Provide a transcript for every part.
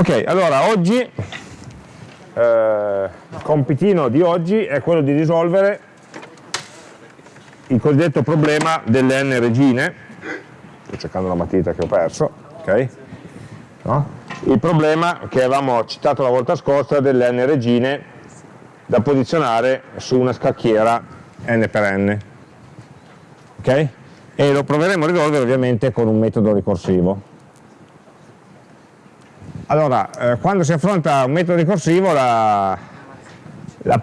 Ok, allora oggi, eh, il compitino di oggi è quello di risolvere il cosiddetto problema delle n regine, sto cercando la matita che ho perso, ok? No? Il problema che avevamo citato la volta scorsa delle n regine da posizionare su una scacchiera n per n, ok? E lo proveremo a risolvere ovviamente con un metodo ricorsivo. Allora, eh, quando si affronta un metodo ricorsivo la, la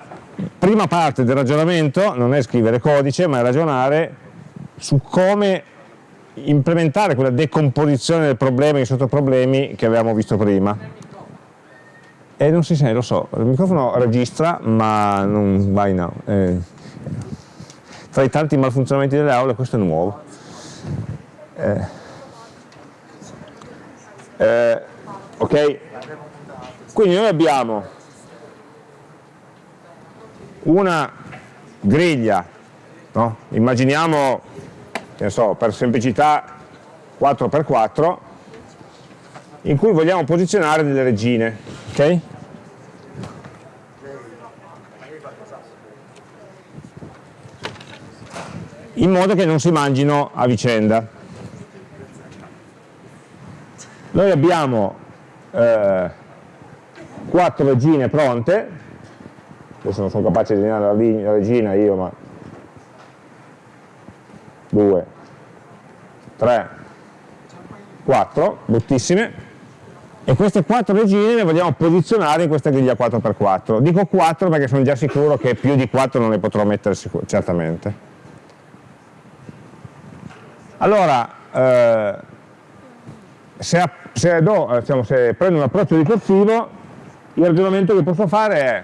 prima parte del ragionamento non è scrivere codice, ma è ragionare su come implementare quella decomposizione del problema in sottoproblemi che avevamo visto prima. E non si sente, lo so, il microfono registra, ma non va in aula. Eh, tra i tanti malfunzionamenti delle aule questo è nuovo. Eh, eh, ok? Quindi noi abbiamo una griglia, no? immaginiamo, so, per semplicità 4x4, in cui vogliamo posizionare delle regine, ok? In modo che non si mangino a vicenda. Noi abbiamo eh, quattro regine pronte, adesso non sono capace di disegnare la regina io, ma 2, 3, 4, bruttissime, e queste quattro regine le vogliamo posizionare in questa griglia 4x4. Dico 4 perché sono già sicuro che più di 4 non le potrò mettere certamente. Allora, eh, se, se, do, diciamo, se prendo un approccio ricorsivo, il ragionamento che posso fare è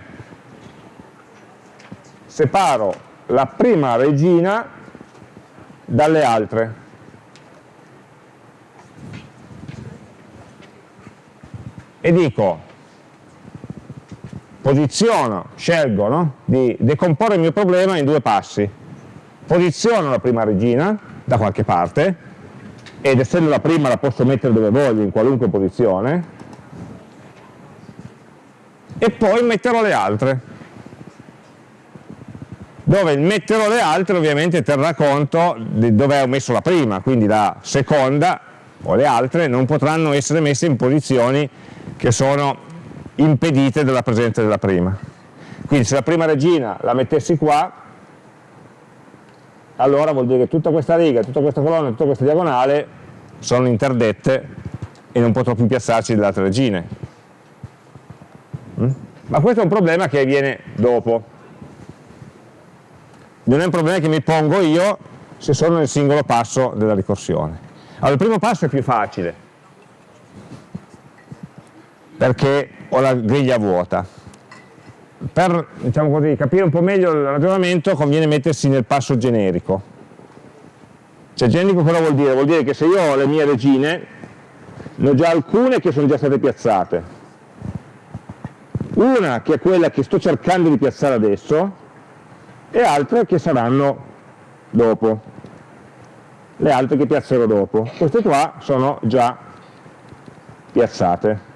separo la prima regina dalle altre. E dico, posiziono, scelgo no? di decomporre il mio problema in due passi. Posiziono la prima regina da qualche parte, ed essendo la prima la posso mettere dove voglio, in qualunque posizione, e poi metterò le altre, dove il metterò le altre ovviamente terrà conto di dove ho messo la prima, quindi la seconda o le altre non potranno essere messe in posizioni che sono impedite dalla presenza della prima. Quindi se la prima regina la mettessi qua, allora vuol dire che tutta questa riga, tutta questa colonna, tutta questa diagonale sono interdette e non potrò più piazzarci delle altre regine. Mm? Ma questo è un problema che viene dopo. Non è un problema che mi pongo io se sono nel singolo passo della ricorsione. Allora, il primo passo è più facile, perché ho la griglia vuota per diciamo così, capire un po' meglio il ragionamento conviene mettersi nel passo generico. Cioè generico cosa vuol dire? Vuol dire che se io ho le mie regine, ne ho già alcune che sono già state piazzate. Una che è quella che sto cercando di piazzare adesso e altre che saranno dopo. Le altre che piazzerò dopo. Queste qua sono già piazzate.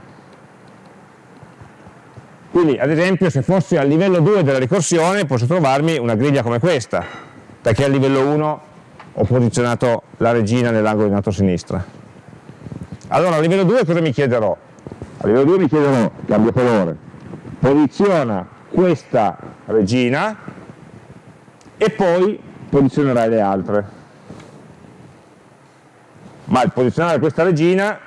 Quindi ad esempio se fossi al livello 2 della ricorsione posso trovarmi una griglia come questa, perché al livello 1 ho posizionato la regina nell'angolo in alto a sinistra. Allora a livello 2 cosa mi chiederò? A livello 2 mi chiederò, cambio colore, posiziona questa regina e poi posizionerai le altre. Ma il posizionare questa regina,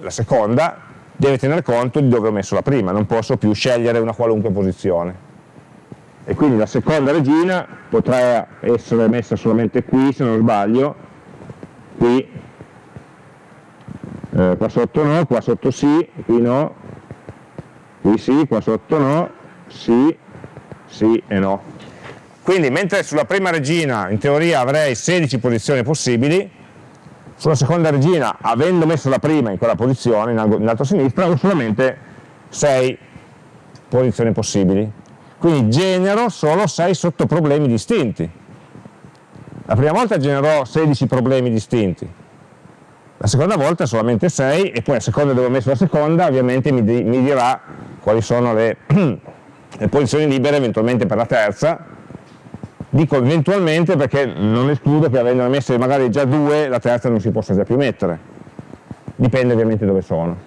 la seconda, deve tener conto di dove ho messo la prima, non posso più scegliere una qualunque posizione. E quindi la seconda regina potrà essere messa solamente qui, se non sbaglio, qui, eh, qua sotto no, qua sotto sì, qui no, qui sì, qua sotto no, sì, sì e no. Quindi mentre sulla prima regina in teoria avrei 16 posizioni possibili, sulla seconda regina, avendo messo la prima in quella posizione, in alto a sinistra, ho solamente 6 posizioni possibili. Quindi genero solo 6 sottoproblemi distinti. La prima volta generò 16 problemi distinti. la seconda volta solamente 6 e poi a seconda dove ho messo la seconda ovviamente mi, di, mi dirà quali sono le, le posizioni libere eventualmente per la terza dico eventualmente perché non escludo che avendone messe magari già due la terza non si possa già più mettere dipende ovviamente dove sono.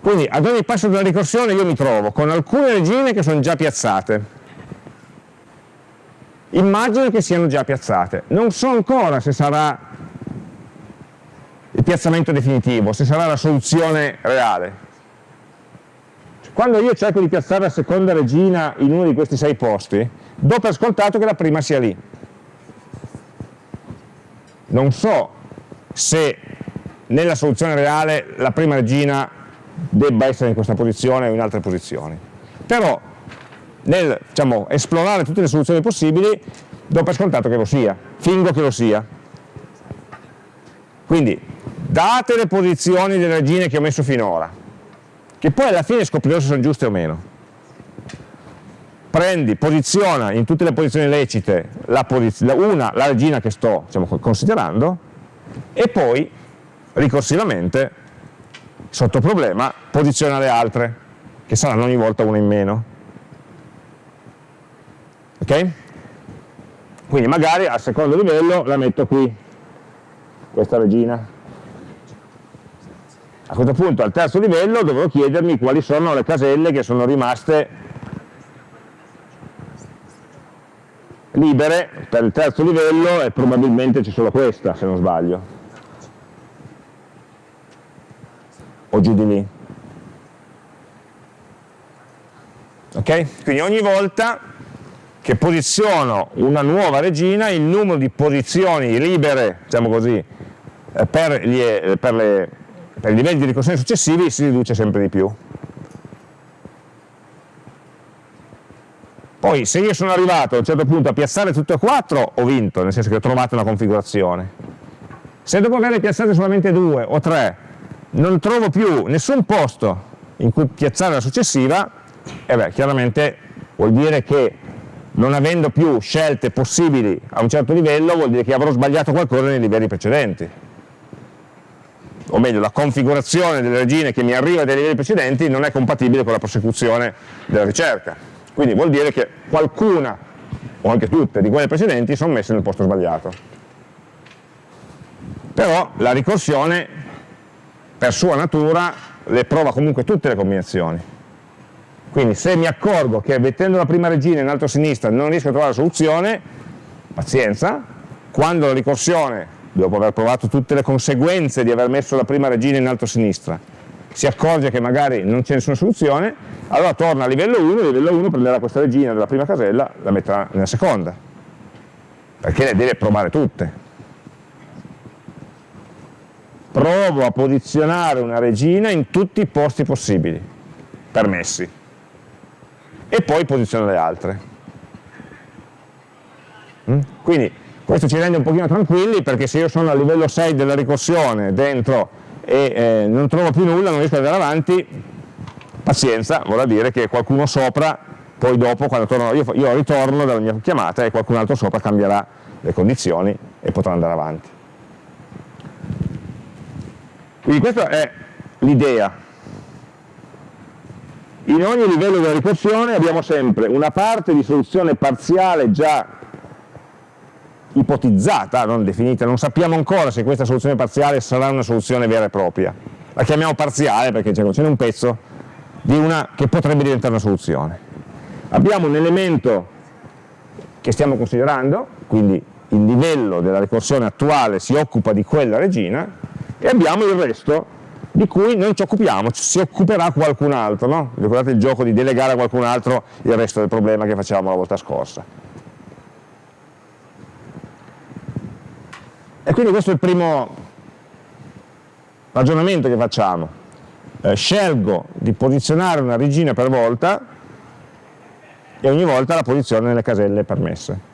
Quindi ad ogni passo della ricorsione io mi trovo con alcune regine che sono già piazzate. Immagino che siano già piazzate. Non so ancora se sarà il piazzamento definitivo, se sarà la soluzione reale. Quando io cerco di piazzare la seconda regina in uno di questi sei posti, do per scontato che la prima sia lì. Non so se nella soluzione reale la prima regina debba essere in questa posizione o in altre posizioni. Però nel diciamo, esplorare tutte le soluzioni possibili do per scontato che lo sia, fingo che lo sia. Quindi date le posizioni delle regine che ho messo finora, che poi alla fine scoprirò se sono giuste o meno. Prendi, posiziona in tutte le posizioni lecite la posiz una, la regina che sto diciamo, considerando, e poi ricorsivamente, sotto problema, posiziona le altre, che saranno ogni volta una in meno. Ok? Quindi magari al secondo livello la metto qui, questa regina, a questo punto al terzo livello dovrò chiedermi quali sono le caselle che sono rimaste libere per il terzo livello e probabilmente c'è solo questa se non sbaglio o giù di lì ok? quindi ogni volta che posiziono una nuova regina il numero di posizioni libere diciamo così per, gli, per le per i livelli di ricorsione successivi si riduce sempre di più. Poi se io sono arrivato a un certo punto a piazzare tutte e quattro, ho vinto, nel senso che ho trovato una configurazione. Se dopo averle piazzate solamente due o tre, non trovo più nessun posto in cui piazzare la successiva, eh beh, chiaramente vuol dire che non avendo più scelte possibili a un certo livello, vuol dire che avrò sbagliato qualcosa nei livelli precedenti o meglio la configurazione delle regine che mi arriva dai livelli precedenti non è compatibile con la prosecuzione della ricerca. Quindi vuol dire che qualcuna, o anche tutte, di quelle precedenti sono messe nel posto sbagliato. Però la ricorsione, per sua natura, le prova comunque tutte le combinazioni. Quindi se mi accorgo che mettendo la prima regina in alto a sinistra non riesco a trovare la soluzione, pazienza, quando la ricorsione dopo aver provato tutte le conseguenze di aver messo la prima regina in alto a sinistra, si accorge che magari non c'è nessuna soluzione, allora torna a livello 1, a livello 1 prenderà questa regina della prima casella, la metterà nella seconda, perché le deve provare tutte. Provo a posizionare una regina in tutti i posti possibili, permessi, e poi posiziono le altre. Mm? Quindi questo ci rende un pochino tranquilli perché se io sono a livello 6 della ricorsione dentro e eh, non trovo più nulla, non riesco ad andare avanti, pazienza, vorrà dire che qualcuno sopra, poi dopo quando torno, io, io ritorno dalla mia chiamata e qualcun altro sopra cambierà le condizioni e potrà andare avanti. Quindi questa è l'idea. In ogni livello della ricorsione abbiamo sempre una parte di soluzione parziale già ipotizzata, non definita, non sappiamo ancora se questa soluzione parziale sarà una soluzione vera e propria. La chiamiamo parziale perché ce n'è un pezzo di una che potrebbe diventare una soluzione. Abbiamo un elemento che stiamo considerando, quindi il livello della ricorsione attuale si occupa di quella regina, e abbiamo il resto di cui non ci occupiamo, si occuperà qualcun altro, no? ricordate il gioco di delegare a qualcun altro il resto del problema che facevamo la volta scorsa. E quindi questo è il primo ragionamento che facciamo. Eh, scelgo di posizionare una regina per volta e ogni volta la posiziono nelle caselle permesse.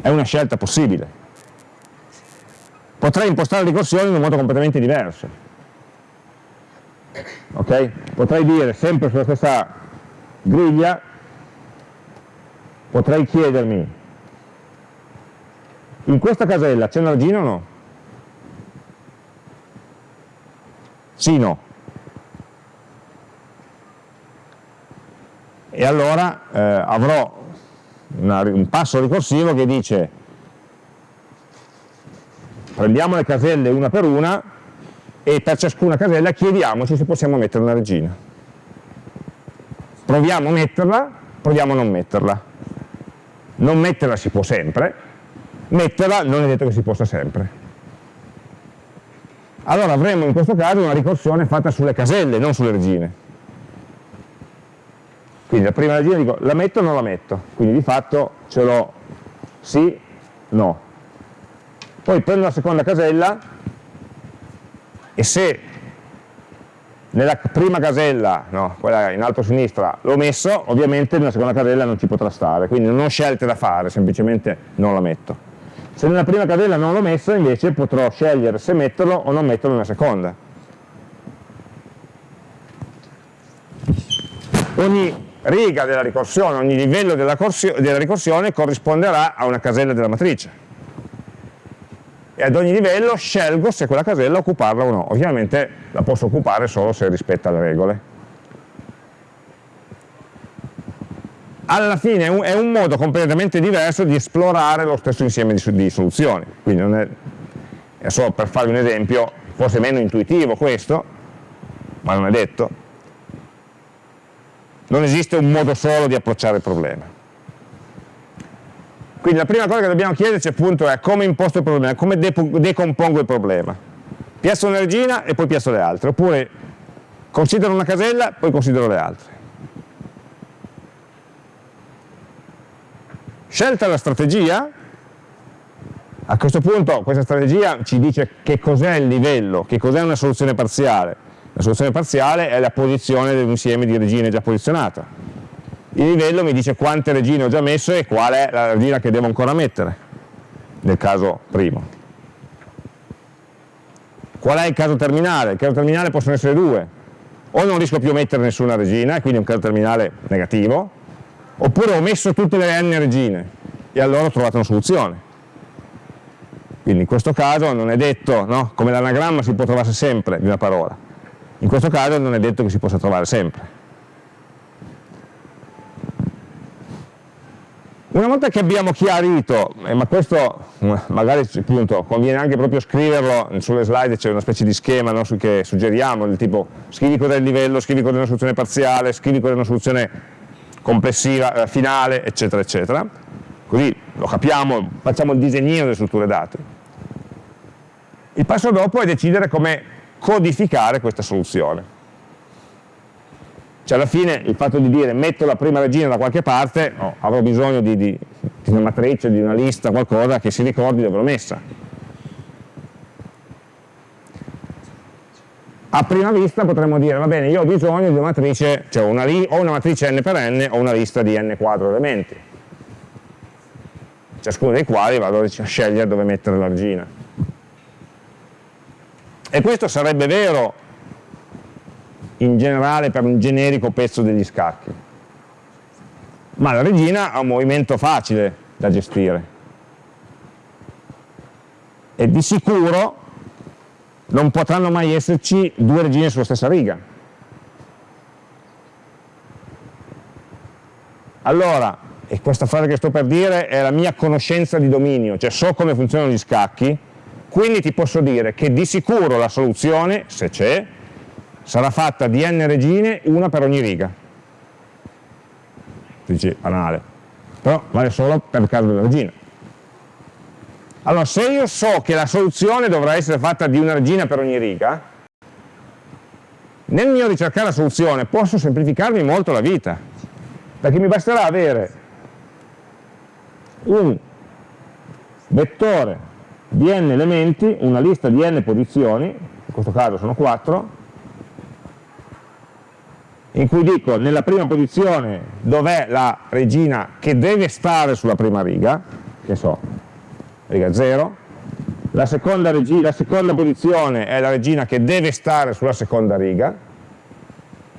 È una scelta possibile. Potrei impostare la ricorsione in un modo completamente diverso. Okay? Potrei dire sempre sulla stessa griglia, potrei chiedermi in questa casella c'è una regina o no? Sì, no. E allora eh, avrò una, un passo ricorsivo che dice prendiamo le caselle una per una e per ciascuna casella chiediamoci se possiamo mettere una regina. Proviamo a metterla, proviamo a non metterla. Non metterla si può sempre, metterla non è detto che si possa sempre. Allora avremo in questo caso una ricorsione fatta sulle caselle, non sulle regine. Quindi la prima regina dico la metto o non la metto, quindi di fatto ce l'ho sì, no. Poi prendo la seconda casella e se nella prima casella, no, quella in alto a sinistra, l'ho messo, ovviamente nella seconda casella non ci potrà stare, quindi non ho scelte da fare, semplicemente non la metto. Se nella prima casella non l'ho messo, invece potrò scegliere se metterlo o non metterlo nella seconda. Ogni riga della ricorsione, ogni livello della, della ricorsione corrisponderà a una casella della matrice e ad ogni livello scelgo se quella casella occuparla o no. Ovviamente la posso occupare solo se rispetta le regole. Alla fine è un, è un modo completamente diverso di esplorare lo stesso insieme di, di soluzioni. Quindi non è, è solo per farvi un esempio, forse meno intuitivo questo, ma non è detto. Non esiste un modo solo di approcciare il problema. Quindi la prima cosa che dobbiamo chiederci appunto è come imposto il problema, come decompongo il problema. Piazzo una regina e poi piazzo le altre, oppure considero una casella, poi considero le altre. Scelta la strategia, a questo punto questa strategia ci dice che cos'è il livello, che cos'è una soluzione parziale. La soluzione parziale è la posizione dell'insieme di regine già posizionata il livello mi dice quante regine ho già messo e qual è la regina che devo ancora mettere, nel caso primo. Qual è il caso terminale? Il caso terminale possono essere due, o non riesco più a mettere nessuna regina, e quindi è un caso terminale negativo, oppure ho messo tutte le n regine, e allora ho trovato una soluzione. Quindi in questo caso non è detto, no? come l'anagramma si può trovare sempre di una parola, in questo caso non è detto che si possa trovare sempre. Una volta che abbiamo chiarito, eh, ma questo magari appunto, conviene anche proprio scriverlo, sulle slide c'è una specie di schema no, che suggeriamo, del tipo scrivi cos'è il livello, scrivi cos'è una soluzione parziale, scrivi cos'è una soluzione complessiva, eh, finale, eccetera, eccetera. Così lo capiamo, facciamo il disegnino delle strutture dati. Il passo dopo è decidere come codificare questa soluzione. Cioè alla fine il fatto di dire metto la prima regina da qualche parte, oh, avrò bisogno di, di, di una matrice, di una lista, qualcosa che si ricordi dove l'ho messa. A prima vista potremmo dire, va bene, io ho bisogno di una matrice, cioè una, o una matrice n per n o una lista di n quadro elementi, ciascuno dei quali vado a scegliere dove mettere la regina. E questo sarebbe vero in generale per un generico pezzo degli scacchi. Ma la regina ha un movimento facile da gestire. E di sicuro non potranno mai esserci due regine sulla stessa riga. Allora, e questa frase che sto per dire è la mia conoscenza di dominio, cioè so come funzionano gli scacchi, quindi ti posso dire che di sicuro la soluzione, se c'è, sarà fatta di n regine, una per ogni riga. Dici, banale. Però vale solo per il caso della regina. Allora, se io so che la soluzione dovrà essere fatta di una regina per ogni riga, nel mio ricercare la soluzione posso semplificarmi molto la vita, perché mi basterà avere un vettore di n elementi, una lista di n posizioni, in questo caso sono 4, in cui dico nella prima posizione dov'è la regina che deve stare sulla prima riga, che so, riga 0, la seconda, la seconda posizione è la regina che deve stare sulla seconda riga,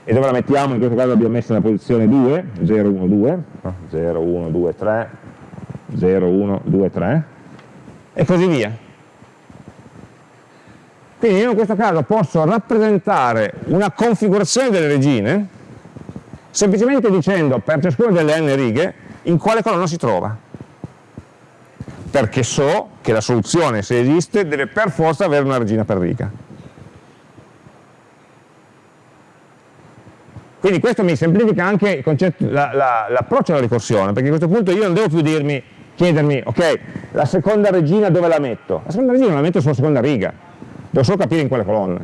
e dove la mettiamo? In questo caso l'abbiamo messa nella posizione 2, 0, 1, 2, 0, 1, 2, 3, 0, 1, 2, 3, e così via. Quindi io in questo caso posso rappresentare una configurazione delle regine semplicemente dicendo per ciascuna delle n righe in quale colonna si trova. Perché so che la soluzione, se esiste, deve per forza avere una regina per riga. Quindi questo mi semplifica anche l'approccio la, la, alla ricorsione, perché a questo punto io non devo più dirmi, chiedermi, ok, la seconda regina dove la metto? La seconda regina la metto sulla seconda riga, devo solo capire in quale colonna.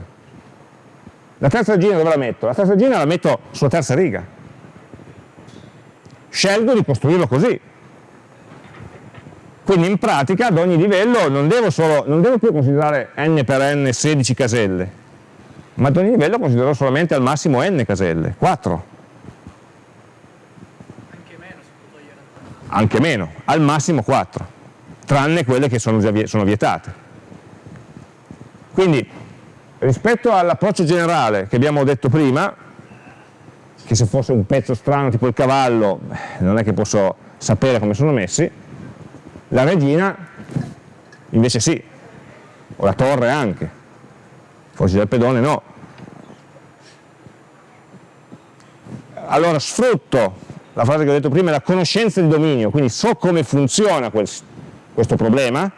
La terza regina dove la metto? La terza regina la metto sulla terza riga. Scelgo di costruirlo così. Quindi in pratica ad ogni livello non devo, solo, non devo più considerare n per n 16 caselle, ma ad ogni livello considero solamente al massimo n caselle, 4. Anche meno. Anche meno, al massimo 4, tranne quelle che sono, sono vietate. Quindi rispetto all'approccio generale che abbiamo detto prima, che se fosse un pezzo strano tipo il cavallo, non è che posso sapere come sono messi, la regina invece sì, o la torre anche forse del pedone no. Allora sfrutto la frase che ho detto prima, la conoscenza di dominio, quindi so come funziona quel, questo problema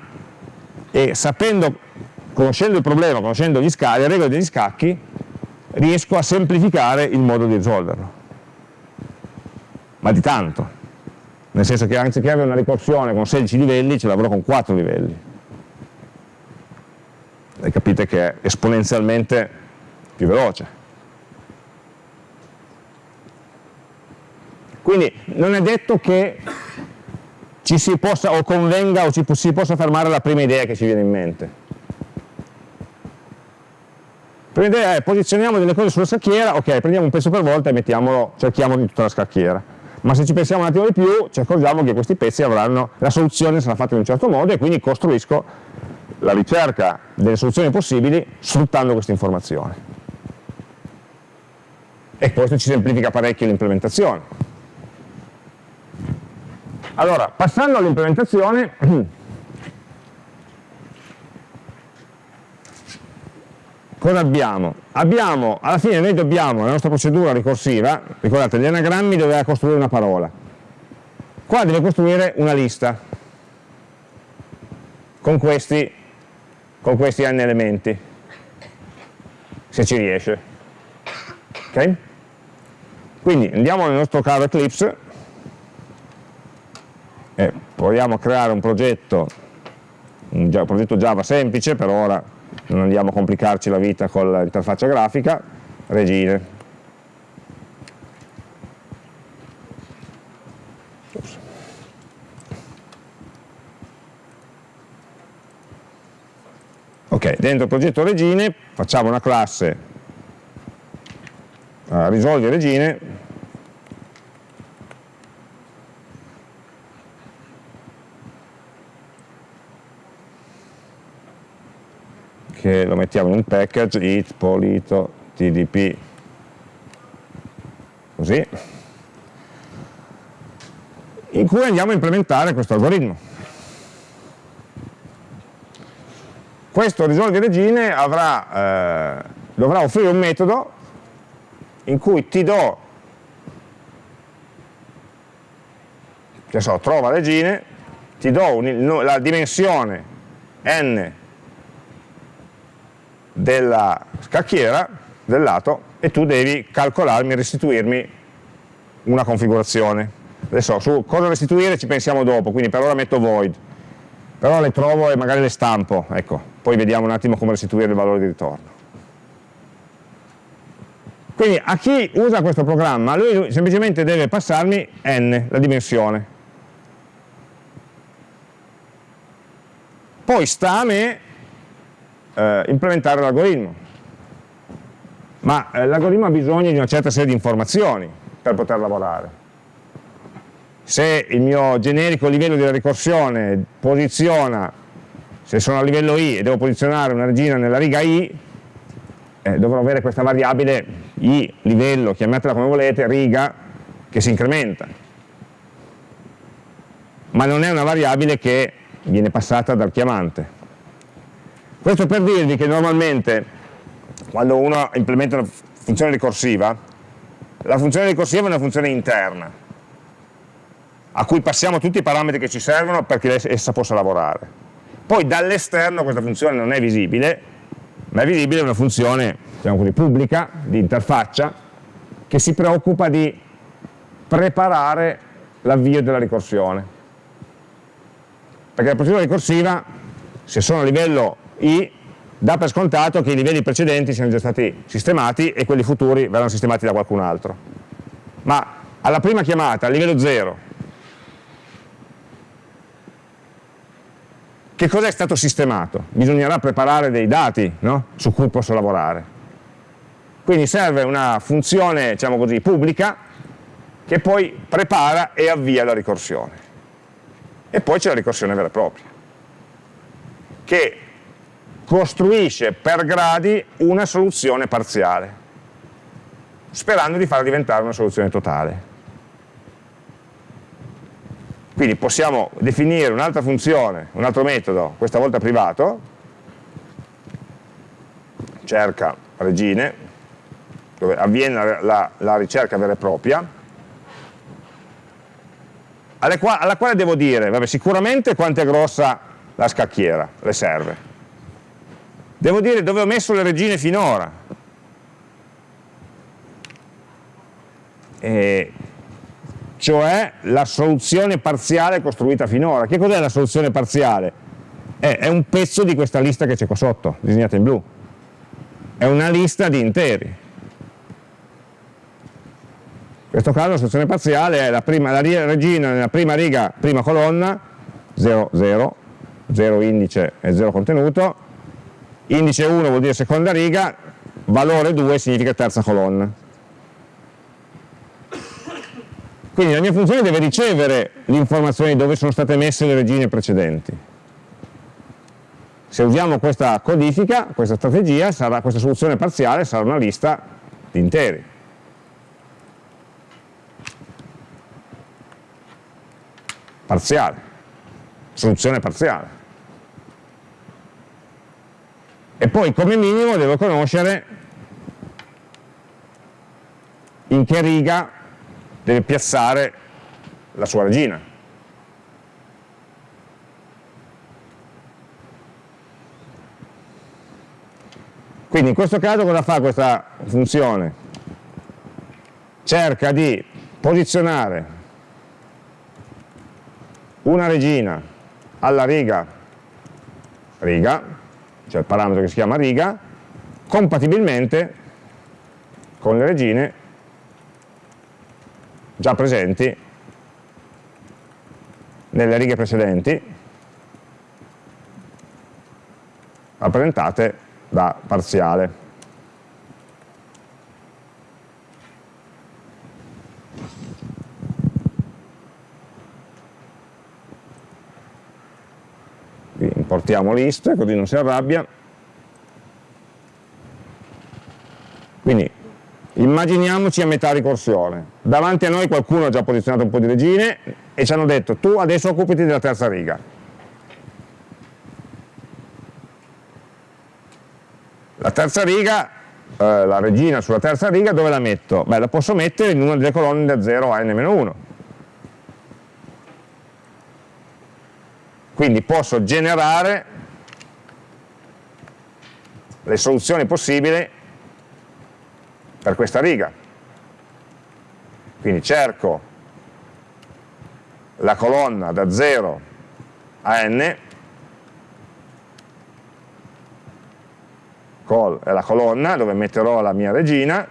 e sapendo, conoscendo il problema, conoscendo gli scacchi, le regole degli scacchi, riesco a semplificare il modo di risolverlo. Ma di tanto. Nel senso che anziché avere una ricorsione con 16 livelli, ce l'avrò con 4 livelli e capite che è esponenzialmente più veloce. Quindi non è detto che ci si possa o convenga o ci si possa fermare la prima idea che ci viene in mente. La prima idea è posizioniamo delle cose sulla scacchiera, ok, prendiamo un pezzo per volta e mettiamolo, cerchiamo di tutta la scacchiera. Ma se ci pensiamo un attimo di più, ci accorgiamo che questi pezzi avranno, la soluzione sarà fatta in un certo modo e quindi costruisco la ricerca delle soluzioni possibili sfruttando questa informazione. E questo ci semplifica parecchio l'implementazione. Allora, passando all'implementazione, cosa abbiamo? Abbiamo, alla fine noi dobbiamo, la nostra procedura ricorsiva, ricordate, gli anagrammi doveva costruire una parola, qua deve costruire una lista con questi con questi n elementi, se ci riesce. ok? Quindi andiamo nel nostro caro Eclipse e proviamo a creare un progetto, un progetto Java semplice, per ora non andiamo a complicarci la vita con l'interfaccia grafica, regine. Ok, dentro il progetto regine facciamo una classe. Uh, risolvi regine che lo mettiamo in un package it polito tdp così. In cui andiamo a implementare questo algoritmo. Questo risolvi regine avrà, eh, dovrà offrire un metodo in cui ti do, che so, trova regine, ti do un, la dimensione n della scacchiera del lato e tu devi calcolarmi restituirmi una configurazione. Adesso su cosa restituire ci pensiamo dopo, quindi per ora metto void, però le trovo e magari le stampo, ecco, poi vediamo un attimo come restituire il valore di ritorno. Quindi a chi usa questo programma, lui semplicemente deve passarmi n, la dimensione. Poi sta a me eh, implementare l'algoritmo. Ma eh, l'algoritmo ha bisogno di una certa serie di informazioni per poter lavorare. Se il mio generico livello di ricorsione posiziona se sono a livello i e devo posizionare una regina nella riga i, eh, dovrò avere questa variabile i, livello, chiamatela come volete, riga, che si incrementa. Ma non è una variabile che viene passata dal chiamante. Questo per dirvi che normalmente quando uno implementa una funzione ricorsiva, la funzione ricorsiva è una funzione interna, a cui passiamo tutti i parametri che ci servono perché essa possa lavorare. Poi dall'esterno questa funzione non è visibile, ma è visibile una funzione diciamo così, pubblica, di interfaccia, che si preoccupa di preparare l'avvio della ricorsione. Perché la procedura ricorsiva, se sono a livello I, dà per scontato che i livelli precedenti siano già stati sistemati e quelli futuri verranno sistemati da qualcun altro. Ma alla prima chiamata, a livello 0, che cosa è stato sistemato? Bisognerà preparare dei dati no? su cui posso lavorare. Quindi serve una funzione, diciamo così, pubblica che poi prepara e avvia la ricorsione. E poi c'è la ricorsione vera e propria, che costruisce per gradi una soluzione parziale, sperando di farla diventare una soluzione totale. Quindi possiamo definire un'altra funzione, un altro metodo, questa volta privato, cerca regine, dove avviene la, la, ricerca vera e propria, qua, alla quale devo dire, vabbè, sicuramente quanto è grossa la scacchiera, le serve. Devo dire dove ho messo le regine finora. E cioè la soluzione parziale costruita finora. Che cos'è la soluzione parziale? È, è un pezzo di questa lista che c'è qua sotto, disegnata in blu. È una lista di interi. In questo caso la soluzione parziale è la, prima, la regina nella prima riga, prima colonna, 0, 0, 0 indice e 0 contenuto, indice 1 vuol dire seconda riga, valore 2 significa terza colonna. Quindi la mia funzione deve ricevere l'informazione di dove sono state messe le regine precedenti. Se usiamo questa codifica, questa strategia, sarà, questa soluzione parziale sarà una lista di interi. Parziale. Soluzione parziale. E poi come minimo devo conoscere in che riga deve piazzare la sua regina. Quindi in questo caso cosa fa questa funzione? Cerca di posizionare una regina alla riga, riga, cioè il parametro che si chiama riga, compatibilmente con le regine già presenti nelle righe precedenti rappresentate da parziale. Importiamo list così non si arrabbia quindi Immaginiamoci a metà ricorsione, davanti a noi qualcuno ha già posizionato un po' di regine e ci hanno detto tu adesso occupati della terza riga. La terza riga, eh, la regina sulla terza riga dove la metto? Beh, la posso mettere in una delle colonne da 0 a n-1. Quindi posso generare le soluzioni possibili per questa riga. Quindi cerco la colonna da 0 a n, col è la colonna dove metterò la mia regina,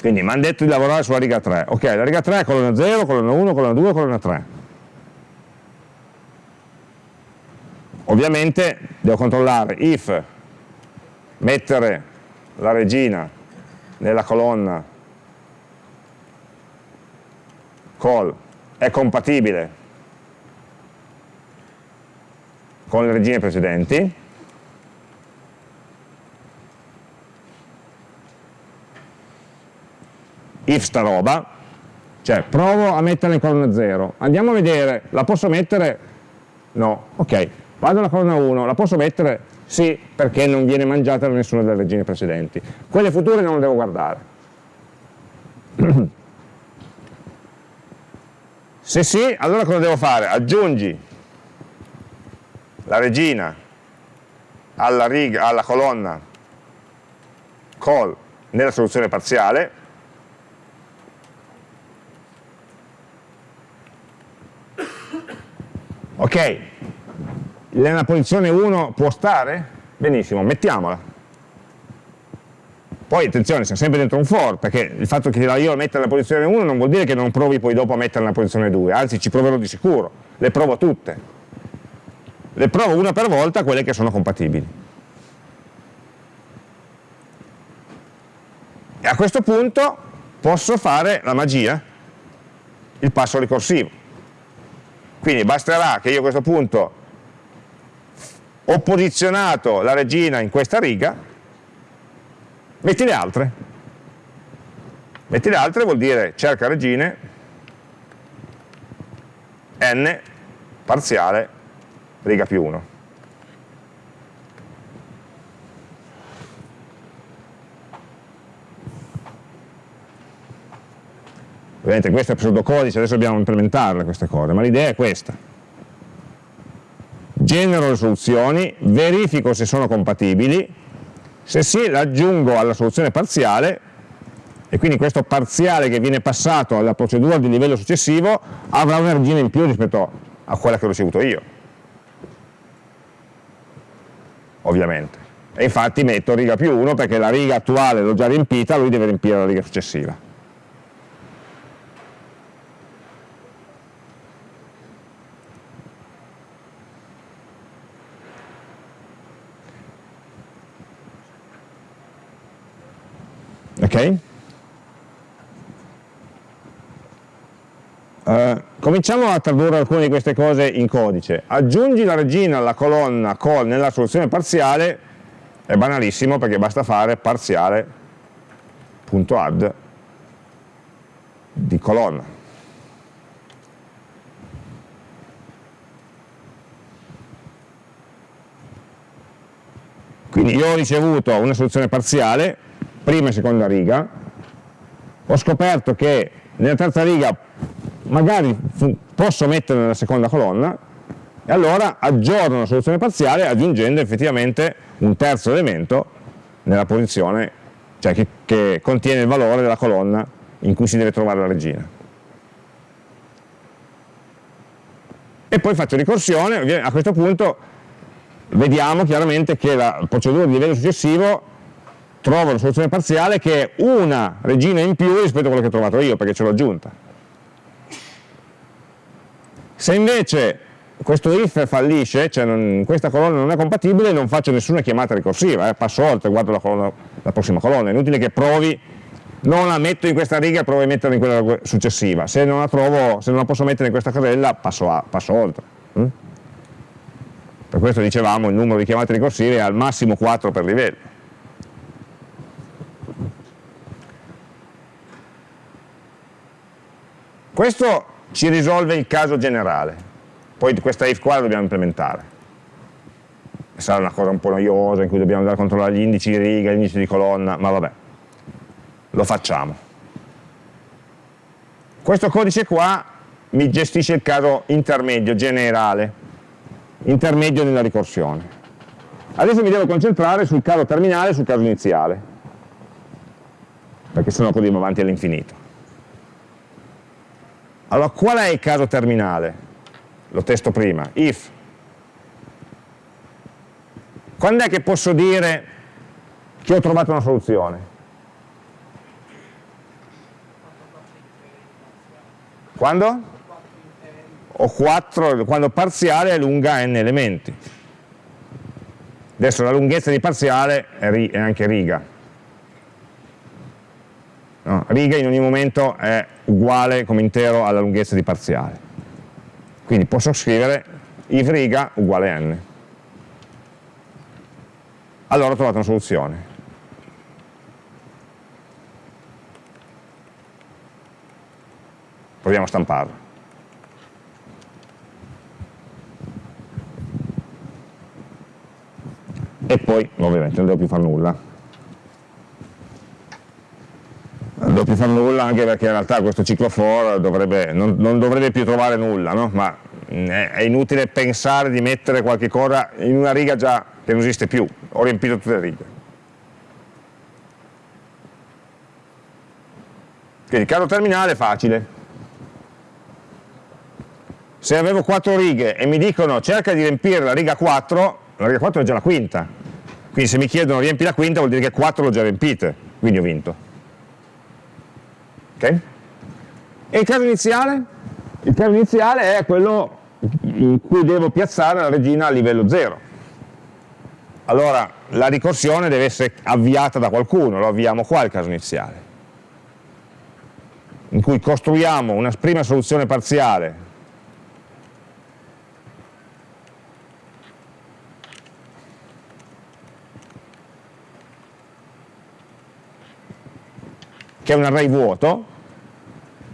quindi mi hanno detto di lavorare sulla riga 3, ok, la riga 3 è colonna 0, colonna 1, colonna 2, colonna 3 Ovviamente devo controllare if mettere la regina nella colonna call è compatibile con le regine precedenti if sta roba, cioè provo a metterla in colonna 0, andiamo a vedere, la posso mettere? No, ok, vado alla colonna 1, la posso mettere? Sì, perché non viene mangiata da nessuna delle regine precedenti. Quelle future non le devo guardare. Se sì, allora cosa devo fare? Aggiungi la regina alla, riga, alla colonna col nella soluzione parziale ok nella posizione 1 può stare? benissimo, mettiamola poi attenzione, siamo sempre dentro un for, perché il fatto che io la metta nella posizione 1 non vuol dire che non provi poi dopo a metterla nella posizione 2, anzi ci proverò di sicuro, le provo tutte. Le provo una per volta quelle che sono compatibili. E a questo punto posso fare la magia, il passo ricorsivo. Quindi basterà che io a questo punto ho posizionato la regina in questa riga Metti le altre. Metti le altre vuol dire cerca regine n parziale riga più 1. Ovviamente questo è pseudocodice, adesso dobbiamo implementarle queste cose, ma l'idea è questa. Genero le soluzioni, verifico se sono compatibili, se sì l'aggiungo alla soluzione parziale e quindi questo parziale che viene passato alla procedura di livello successivo avrà una regina in più rispetto a quella che ho ricevuto io. Ovviamente. E infatti metto riga più 1 perché la riga attuale l'ho già riempita lui deve riempire la riga successiva ok? Uh, cominciamo a tradurre alcune di queste cose in codice. Aggiungi la regina alla colonna col nella soluzione parziale, è banalissimo perché basta fare parziale.add di colonna. Quindi io ho ricevuto una soluzione parziale, prima e seconda riga, ho scoperto che nella terza riga magari posso mettere nella seconda colonna e allora aggiorno la soluzione parziale aggiungendo effettivamente un terzo elemento nella posizione, cioè che, che contiene il valore della colonna in cui si deve trovare la regina. E poi faccio ricorsione, a questo punto vediamo chiaramente che la procedura di livello successivo trovo la soluzione parziale che è una regina in più rispetto a quella che ho trovato io, perché ce l'ho aggiunta. Se invece questo if fallisce, cioè non, questa colonna non è compatibile, non faccio nessuna chiamata ricorsiva, eh, passo oltre, guardo la, colonna, la, prossima colonna, è inutile che provi, non la metto in questa riga, provo a metterla in quella successiva, se non la, trovo, se non la posso mettere in questa casella passo, a, passo oltre. Hm? Per questo dicevamo il numero di chiamate ricorsive è al massimo 4 per livello. Questo ci risolve il caso generale, poi questa if qua la dobbiamo implementare. Sarà una cosa un po' noiosa in cui dobbiamo andare a controllare gli indici di riga, gli indici di colonna, ma vabbè, lo facciamo. Questo codice qua mi gestisce il caso intermedio, generale, intermedio nella ricorsione. Adesso mi devo concentrare sul caso terminale e sul caso iniziale, perché sennò così va avanti all'infinito. Allora, qual è il caso terminale? Lo testo prima, if. Quando è che posso dire che ho trovato una soluzione? Quando? Ho 4, quando parziale è lunga n elementi. Adesso la lunghezza di parziale è anche riga, no? riga in ogni momento è uguale come intero alla lunghezza di parziale quindi posso scrivere if riga uguale n allora ho trovato una soluzione proviamo a stamparla. E poi ovviamente non devo più fare nulla. Più fare nulla anche perché in realtà questo ciclo for dovrebbe, non, non, dovrebbe più trovare nulla, no? ma è inutile pensare di mettere qualche cosa in una riga già che non esiste più, ho riempito tutte le righe. Quindi caso terminale è facile. Se avevo 4 righe e mi dicono cerca di riempire la riga 4, la riga 4 è già la quinta. Quindi se mi chiedono riempi la quinta vuol dire che 4 l'ho già riempite, quindi ho vinto. Ok? E il caso iniziale? Il caso iniziale è quello in cui devo piazzare la regina a livello 0. Allora la ricorsione deve essere avviata da qualcuno, lo avviamo qua il caso iniziale in cui costruiamo una prima soluzione parziale che è un array vuoto,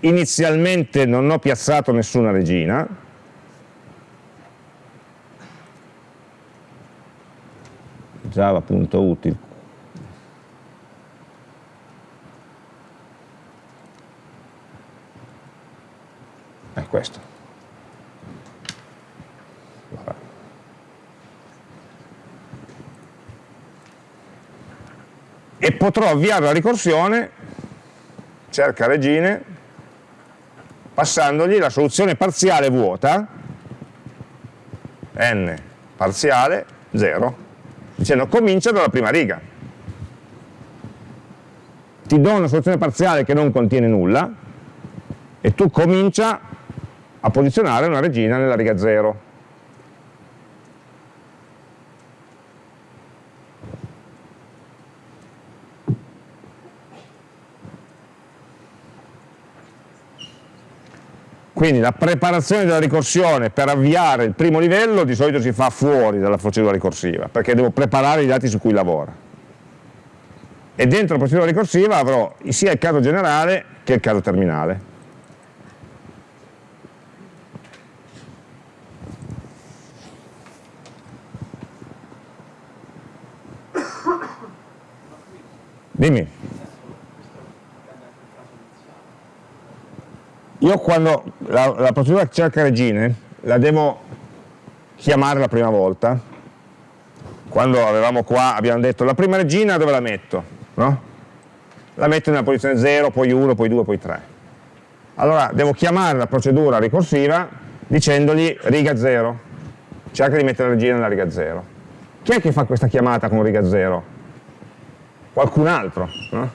inizialmente non ho piazzato nessuna regina, java.util è questo. E potrò avviare la ricorsione, cerca regine, passandogli la soluzione parziale vuota, n parziale 0, dicendo comincia dalla prima riga. Ti do una soluzione parziale che non contiene nulla e tu comincia a posizionare una regina nella riga 0. Quindi la preparazione della ricorsione per avviare il primo livello di solito si fa fuori dalla procedura ricorsiva, perché devo preparare i dati su cui lavora. E dentro la procedura ricorsiva avrò sia il caso generale che il caso terminale. Dimmi. Io quando la, la procedura cerca regine la devo chiamare la prima volta, quando avevamo qua abbiamo detto la prima regina dove la metto? No? La metto nella posizione 0, poi 1, poi 2, poi 3. Allora devo chiamare la procedura ricorsiva dicendogli riga 0, cerca di mettere la regina nella riga 0. Chi è che fa questa chiamata con riga 0? qualcun altro. No?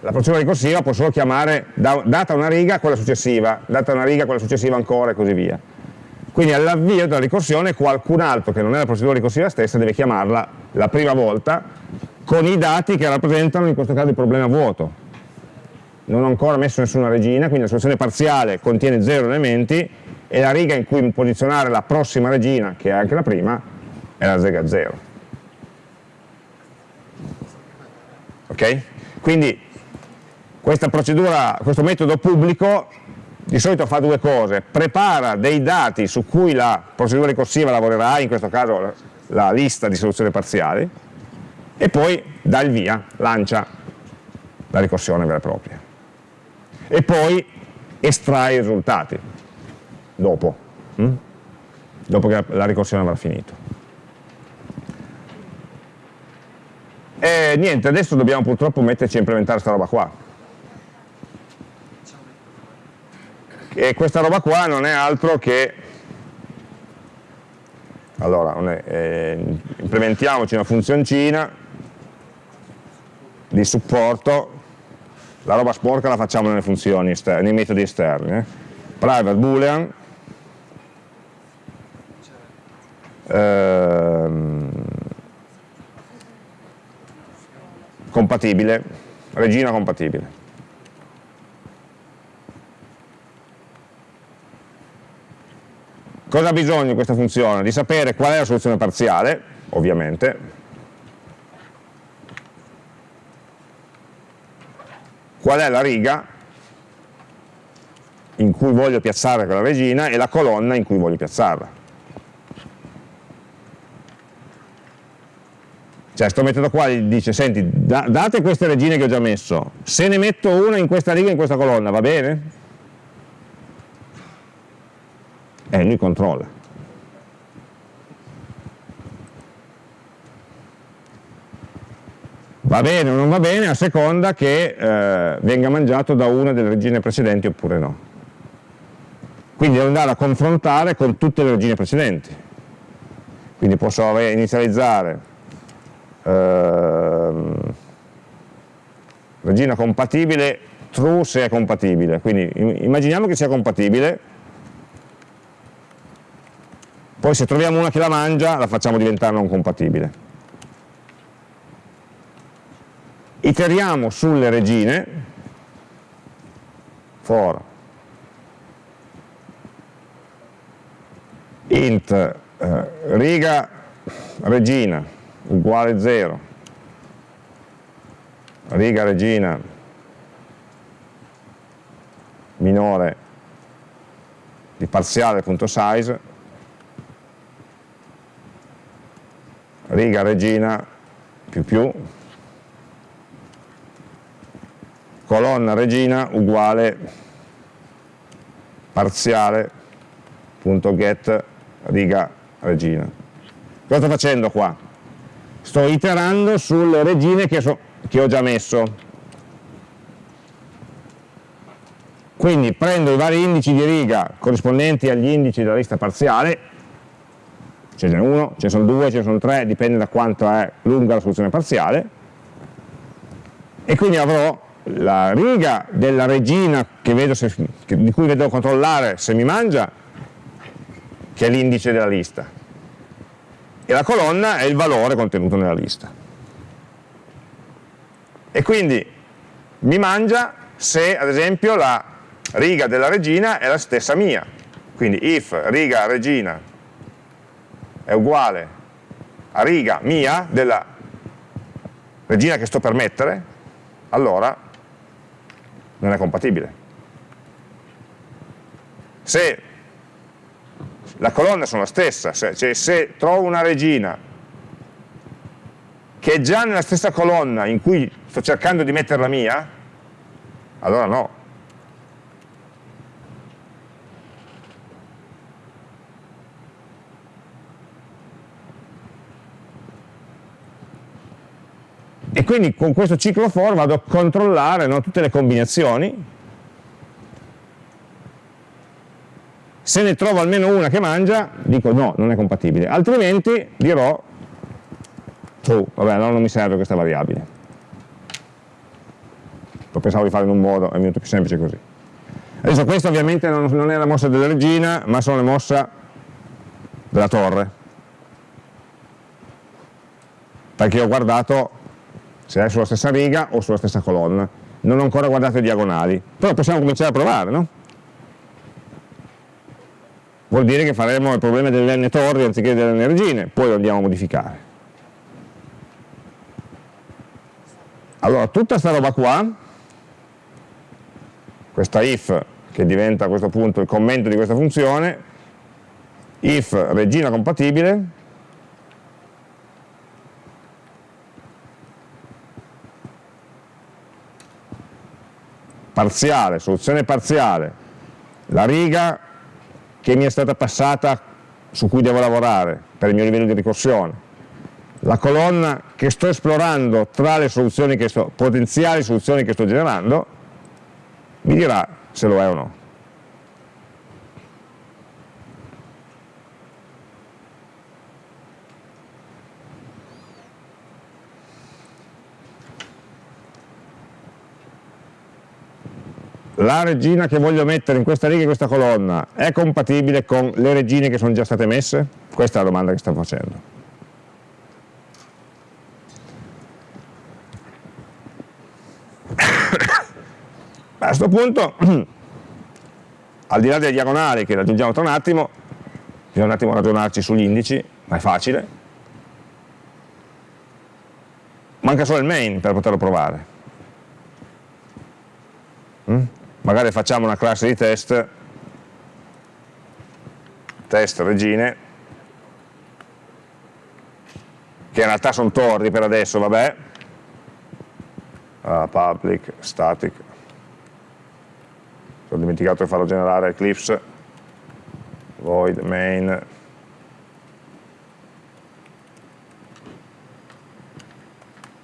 La procedura ricorsiva può solo chiamare, da, data una riga, quella successiva, data una riga, quella successiva ancora e così via. Quindi all'avvio della ricorsione qualcun altro che non è la procedura ricorsiva stessa deve chiamarla la prima volta con i dati che rappresentano in questo caso il problema vuoto. Non ho ancora messo nessuna regina, quindi la soluzione parziale contiene zero elementi e la riga in cui posizionare la prossima regina, che è anche la prima, è la riga 0. ok? Quindi procedura, questo metodo pubblico di solito fa due cose, prepara dei dati su cui la procedura ricorsiva lavorerà, in questo caso la lista di soluzioni parziali, e poi dà il via, lancia la ricorsione vera e propria. E poi estrae i risultati, dopo, hm? dopo che la ricorsione avrà finito. E niente, adesso dobbiamo purtroppo metterci a implementare questa roba qua. E questa roba qua non è altro che... Allora, eh, implementiamoci una funzioncina di supporto, la roba sporca la facciamo nelle funzioni esterne, nei metodi esterni. Eh. Private boolean, ehm, compatibile, regina compatibile. Cosa ha bisogno questa funzione? Di sapere qual è la soluzione parziale, ovviamente, qual è la riga in cui voglio piazzare quella regina e la colonna in cui voglio piazzarla. Cioè, questo metodo qua gli dice, senti, da, date queste regine che ho già messo, se ne metto una in questa riga e in questa colonna, va bene? E lui controlla. Va bene o non va bene a seconda che eh, venga mangiato da una delle regine precedenti oppure no. Quindi devo andare a confrontare con tutte le regine precedenti. Quindi posso inizializzare ehm, regina compatibile, true se è compatibile. Quindi immaginiamo che sia compatibile, poi se troviamo una che la mangia la facciamo diventare non compatibile. iteriamo sulle regine. For. Int eh, riga regina uguale 0 riga regina minore di parziale.size riga regina più più colonna regina uguale parziale.get riga regina. Cosa sto facendo qua? Sto iterando sulle regine che, so, che ho già messo. Quindi prendo i vari indici di riga corrispondenti agli indici della lista parziale, ce n'è uno, ce ne sono due, ce ne sono tre, dipende da quanto è lunga la soluzione parziale, e quindi avrò la riga della regina se, di cui devo controllare se mi mangia, che è l'indice della lista, e la colonna è il valore contenuto nella lista. E quindi mi mangia se ad esempio la riga della regina è la stessa mia, quindi if riga regina è uguale a riga mia della regina che sto per mettere, allora non è compatibile. Se la colonna sono la stessa, cioè se trovo una regina che è già nella stessa colonna in cui sto cercando di mettere la mia, allora no, e quindi con questo ciclo for vado a controllare no, tutte le combinazioni. Se ne trovo almeno una che mangia dico no, non è compatibile altrimenti dirò true, vabbè allora non mi serve questa variabile lo pensavo di fare in un modo, è venuto più semplice così. Adesso questa ovviamente non, non è la mossa della regina ma sono le mosse della torre. Perché ho guardato se è sulla stessa riga o sulla stessa colonna. Non ho ancora guardato i diagonali, però possiamo cominciare a provare, no? Vuol dire che faremo il problema delle n torri anziché delle n regine, poi lo andiamo a modificare. Allora, tutta questa roba qua, questa if, che diventa a questo punto il commento di questa funzione, if regina compatibile, parziale, soluzione parziale, la riga che mi è stata passata su cui devo lavorare per il mio livello di ricorsione, la colonna che sto esplorando tra le soluzioni sto, potenziali soluzioni che sto generando, mi dirà se lo è o no. La regina che voglio mettere in questa riga e in questa colonna è compatibile con le regine che sono già state messe? Questa è la domanda che sto facendo. A questo punto, al di là delle diagonali che raggiungiamo tra un attimo, bisogna un attimo ragionarci sugli indici, ma è facile. Manca solo il main per poterlo provare. Mm? Magari facciamo una classe di test, test regine, che in realtà sono torri per adesso, vabbè, uh, public, static, ho dimenticato di farlo generare Eclipse, void main,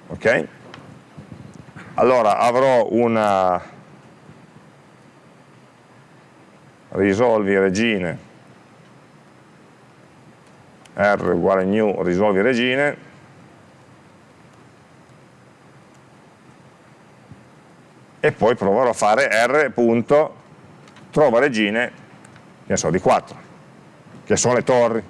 ok? Allora avrò una risolvi regine. R uguale new risolvi regine. E poi proverò a fare r punto trova regine che so, di 4 che sono le torri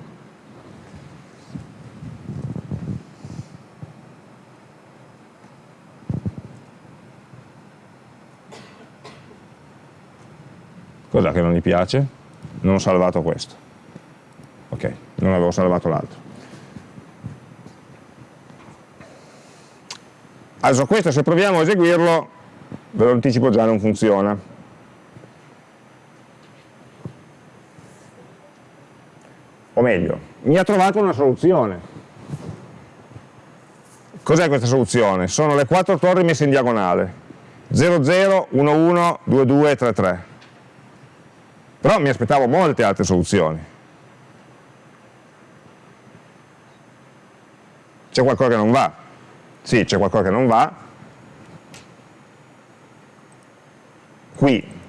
Cos'è che non gli piace? Non ho salvato questo. Ok, non avevo salvato l'altro. Adesso questo se proviamo a eseguirlo, ve lo anticipo già, non funziona. O meglio, mi ha trovato una soluzione. Cos'è questa soluzione? Sono le quattro torri messe in diagonale. 0, 0, 1, 1, 2, 2, 3, 3 però mi aspettavo molte altre soluzioni. C'è qualcosa che non va? Sì, c'è qualcosa che non va. Qui.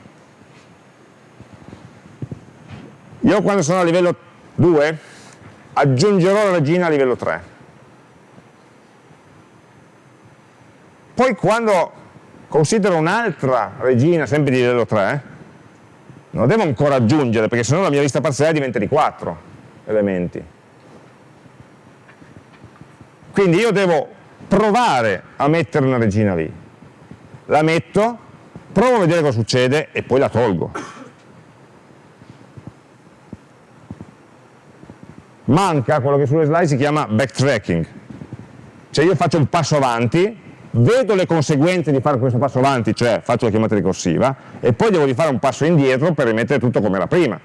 Io quando sono a livello 2 aggiungerò la regina a livello 3. Poi quando considero un'altra regina sempre di livello 3, non devo ancora aggiungere perché sennò la mia lista parziale diventa di 4 elementi. Quindi io devo provare a mettere una regina lì. La metto, provo a vedere cosa succede e poi la tolgo. Manca quello che sulle slide si chiama backtracking. Cioè io faccio un passo avanti vedo le conseguenze di fare questo passo avanti, cioè faccio la chiamata ricorsiva, e poi devo rifare un passo indietro per rimettere tutto come era prima,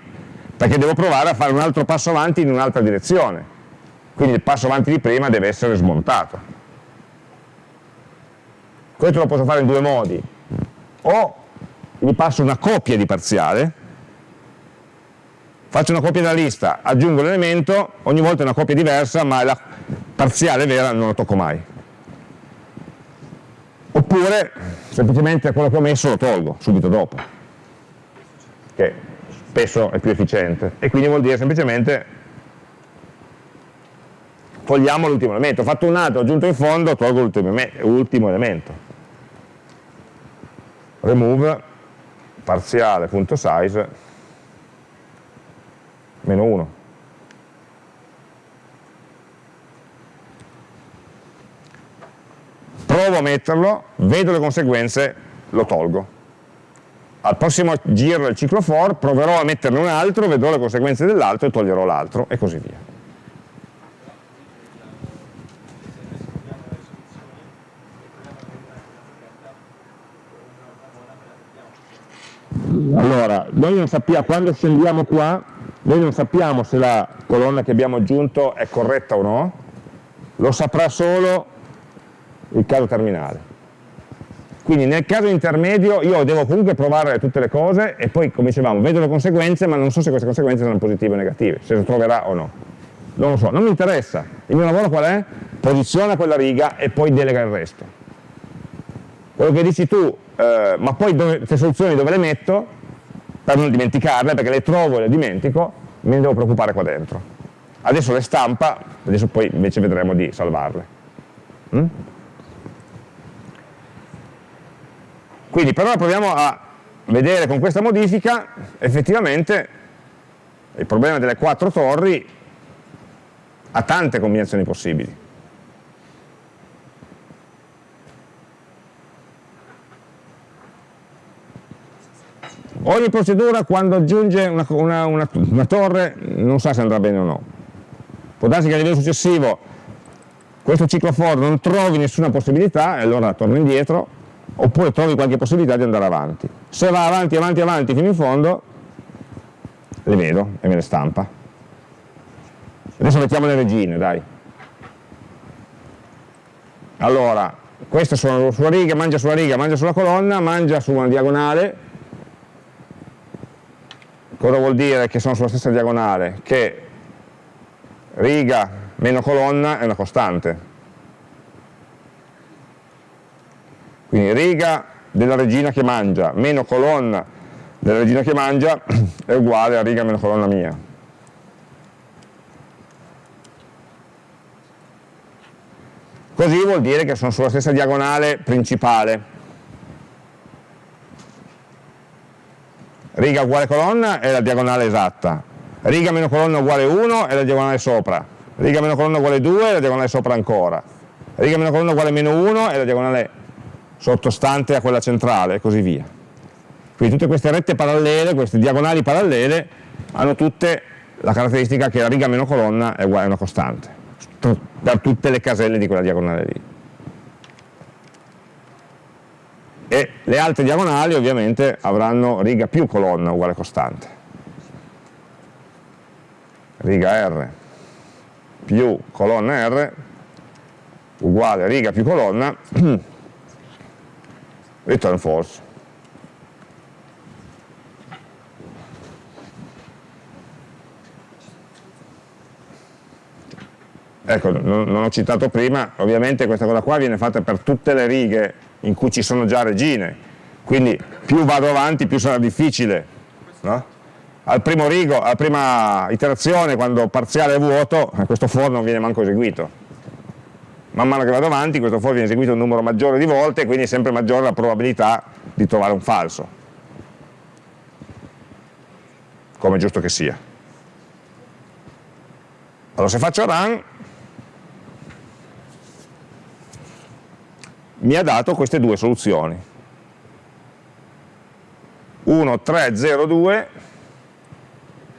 perché devo provare a fare un altro passo avanti in un'altra direzione. Quindi il passo avanti di prima deve essere smontato. Questo lo posso fare in due modi. O mi passo una copia di parziale, faccio una copia della lista, aggiungo l'elemento, ogni volta è una copia diversa, ma la parziale vera non la tocco mai oppure semplicemente quello che ho messo lo tolgo subito dopo, che spesso è più efficiente, e quindi vuol dire semplicemente togliamo l'ultimo elemento, ho fatto un altro, ho aggiunto in fondo, tolgo l'ultimo elemento. Remove parziale.size meno 1. Provo a metterlo, vedo le conseguenze, lo tolgo. Al prossimo giro del ciclo for proverò a metterne un altro, vedrò le conseguenze dell'altro e toglierò l'altro e così via. Allora, noi non sappiamo, quando scendiamo qua, noi non sappiamo se la colonna che abbiamo aggiunto è corretta o no, lo saprà solo il caso terminale. Quindi nel caso intermedio io devo comunque provare tutte le cose e poi, come dicevamo, vedo le conseguenze, ma non so se queste conseguenze sono positive o negative, se lo troverà o no. Non lo so, non mi interessa. Il mio lavoro qual è? Posiziona quella riga e poi delega il resto. Quello che dici tu, eh, ma poi queste soluzioni dove le metto? Per non dimenticarle, perché le trovo e le dimentico, me ne devo preoccupare qua dentro. Adesso le stampa, adesso poi invece vedremo di salvarle. Mm? Quindi per ora proviamo a vedere con questa modifica effettivamente il problema delle quattro torri ha tante combinazioni possibili. Ogni procedura quando aggiunge una, una, una, una, torre non sa se andrà bene o no. Può darsi che a livello successivo questo ciclo for non trovi nessuna possibilità e allora torna indietro oppure trovi qualche possibilità di andare avanti. se va avanti, avanti, avanti fino in fondo, le vedo e me le stampa. Adesso mettiamo le regine, dai. Allora, queste sono sulla riga, mangia sulla riga, mangia sulla colonna, mangia su una diagonale. Cosa vuol dire che sono sulla stessa diagonale? Che riga meno colonna è una costante. Quindi riga della regina che mangia meno colonna della regina che mangia è uguale a riga meno colonna mia. Così vuol dire che sono sulla stessa diagonale principale. Riga uguale colonna è la diagonale esatta. Riga meno colonna uguale 1 è la diagonale sopra. Riga meno colonna uguale 2 è la diagonale sopra ancora. Riga meno colonna uguale meno 1 è la diagonale sottostante a quella centrale e così via. Quindi tutte queste rette parallele, queste diagonali parallele, hanno tutte la caratteristica che la riga meno colonna è uguale a una costante per tutte le caselle di quella diagonale lì. E le altre diagonali ovviamente avranno riga più colonna uguale costante. Riga R più colonna R uguale riga più colonna return false. ecco, non, ho citato prima, ovviamente questa cosa qua viene fatta per tutte le righe in cui ci sono già regine, quindi più vado avanti più sarà difficile. No? Al primo rigo, alla prima iterazione, quando parziale è vuoto, eh, questo for non viene manco eseguito. Man mano che vado avanti questo for viene eseguito un numero maggiore di volte, quindi è sempre maggiore la probabilità di trovare un falso. Come è giusto che sia. Allora se faccio run, mi ha dato queste due soluzioni 1, 3, 0, 2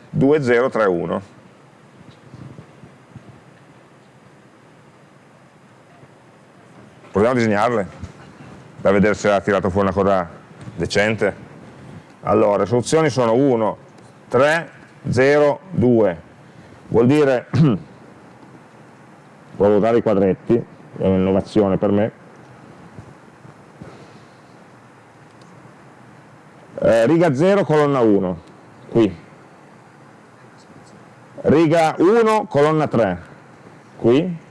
2, 0, 3, 1 proviamo a disegnarle per vedere se ha tirato fuori una cosa decente. Allora, le soluzioni sono 1, 3, 0, 2 vuol dire provo a usare i quadretti è un'innovazione per me. Eh, riga 0 colonna 1 qui. Riga 1 colonna 3 qui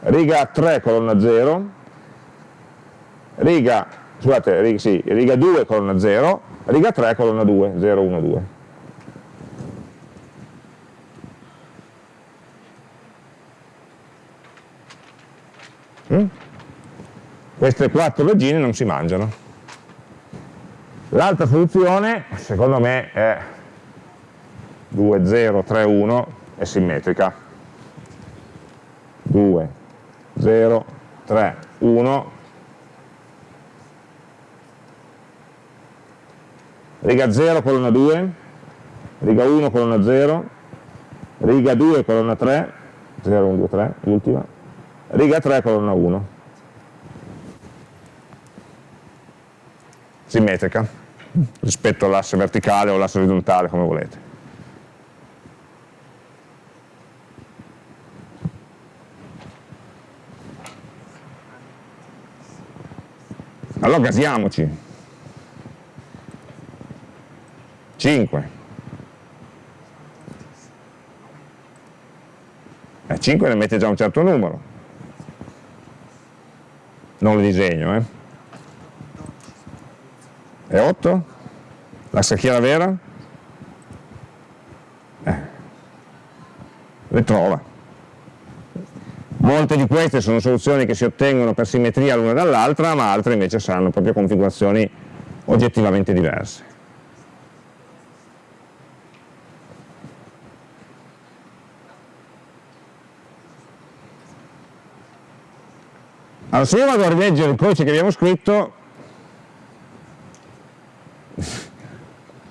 riga 3 colonna 0 riga scusate riga, sì, riga 2 colonna 0 riga 3 colonna 2 0 1 2 mm? queste quattro regine non si mangiano. L'altra soluzione, secondo me, è 2, 0, 3, 1, è simmetrica. 2, 0, 3, 1. Riga 0, colonna 2, riga 1, colonna 0, riga 2, colonna 3, 0, 1, 2, 3, l'ultima, riga 3, colonna 1. simmetrica rispetto all'asse verticale o all'asse orizzontale come volete. Allora gasiamoci. 5. Eh, 5 ne mette già un certo numero. Non lo disegno, eh. È 8? La scacchiera vera? Eh. Le trova. Molte di queste sono soluzioni che si ottengono per simmetria l'una dall'altra, ma altre invece saranno proprio configurazioni oggettivamente diverse. Allora, se io vado a rileggere il codice che abbiamo scritto,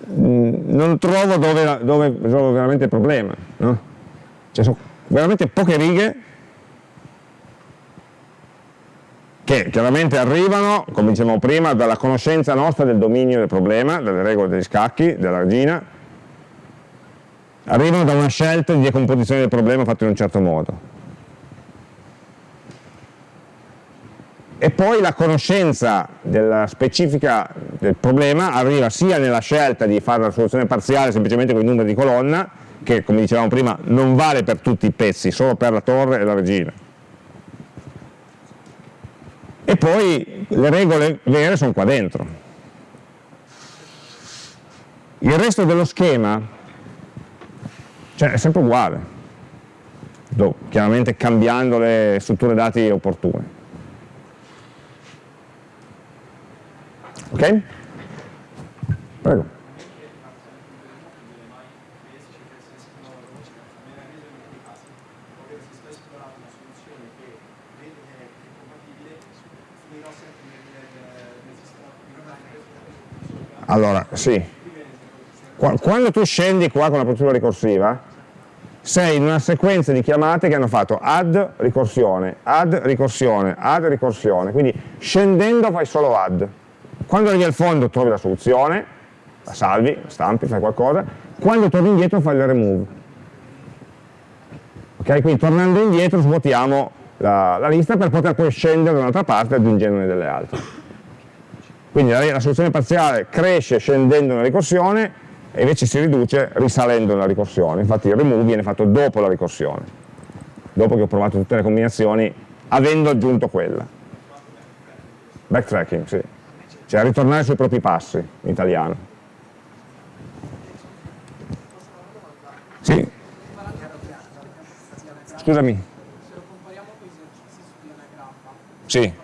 non trovo dove, dove risolvo veramente il problema. No? Cioè sono veramente poche righe che che chiaramente arrivano, come dicevamo prima, dalla conoscenza nostra del dominio del problema, delle regole degli scacchi, della regina, arrivano da una scelta di decomposizione del problema fatto in un certo modo. E poi la conoscenza della specifica del problema arriva sia nella scelta di fare la soluzione parziale semplicemente con i numeri di colonna, che come dicevamo prima non vale per tutti i pezzi, solo per la torre e la regina. E poi le regole vere sono qua dentro. Il resto dello schema cioè, è sempre uguale, chiaramente cambiando le strutture dati opportune. Ok? Prego. Allora, sì. Quando tu scendi qua con la procedura ricorsiva, sei in una sequenza di chiamate che hanno fatto add ricorsione, add ricorsione, add ricorsione, quindi scendendo fai solo add. Quando arrivi al fondo trovi la soluzione, la salvi, stampi, fai qualcosa, quando torni indietro fai il remove. Ok, quindi tornando indietro svuotiamo la, la lista per poter poi scendere da un'altra parte aggiungendone delle altre. Quindi la, la soluzione parziale cresce scendendo nella ricorsione e invece si riduce risalendo nella ricorsione. Infatti il remove viene fatto dopo la ricorsione, dopo che ho provato tutte le combinazioni avendo aggiunto quella. Backtracking, sì. Cioè ritornare sui propri passi, in italiano. Sì. Scusami. Sì.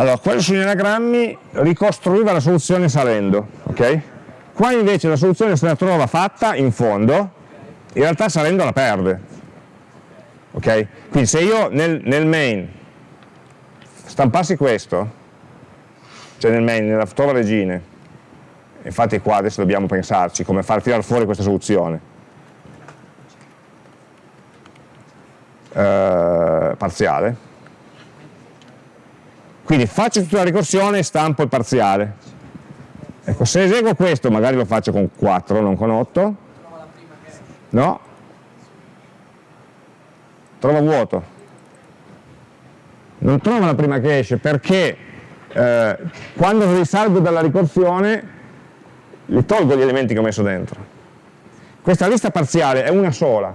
Allora, quello sugli anagrammi ricostruiva la soluzione salendo, ok? Qua invece la soluzione se la trova fatta in fondo, in realtà salendo la perde. Ok? Quindi se io nel, nel main stampassi questo, cioè nel main, nella trova regine, infatti qua adesso dobbiamo pensarci come far tirare fuori questa soluzione, eh, parziale, quindi faccio tutta la ricorsione e stampo il parziale. Ecco, se eseguo questo, magari lo faccio con 4, non con 8. No. Trova vuoto. Non trova la prima che esce perché eh, quando risalgo dalla ricorsione li tolgo gli elementi che ho messo dentro. Questa lista parziale è una sola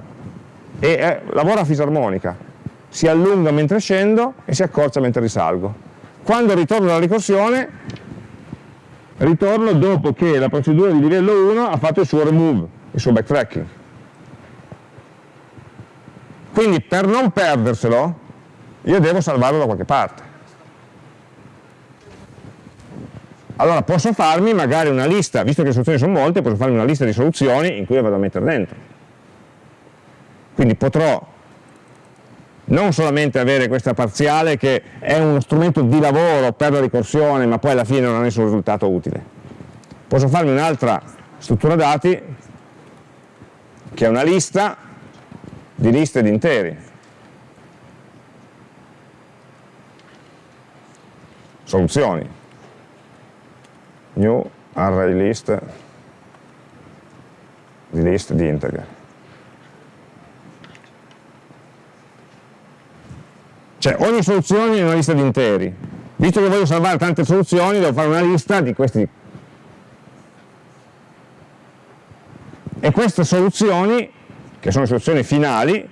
e è, lavora a fisarmonica. Si allunga mentre scendo e si accorcia mentre risalgo. Quando ritorno alla ricorsione, ritorno dopo che la procedura di livello 1 ha fatto il suo remove, il suo backtracking. Quindi per non perderselo, io devo salvarlo da qualche parte. Allora posso farmi magari una lista, visto che le soluzioni sono molte, posso farmi una lista di soluzioni in cui le vado a mettere dentro. Quindi potrò non solamente avere questa parziale che è uno strumento di lavoro per la ricorsione ma poi alla fine non ha nessun risultato utile. Posso farmi un'altra struttura dati che è una lista di liste di interi. Soluzioni. New array list di list di integer. Cioè ogni soluzione è una lista di interi. Visto che voglio salvare tante soluzioni, devo fare una lista di questi. E queste soluzioni, che sono soluzioni finali,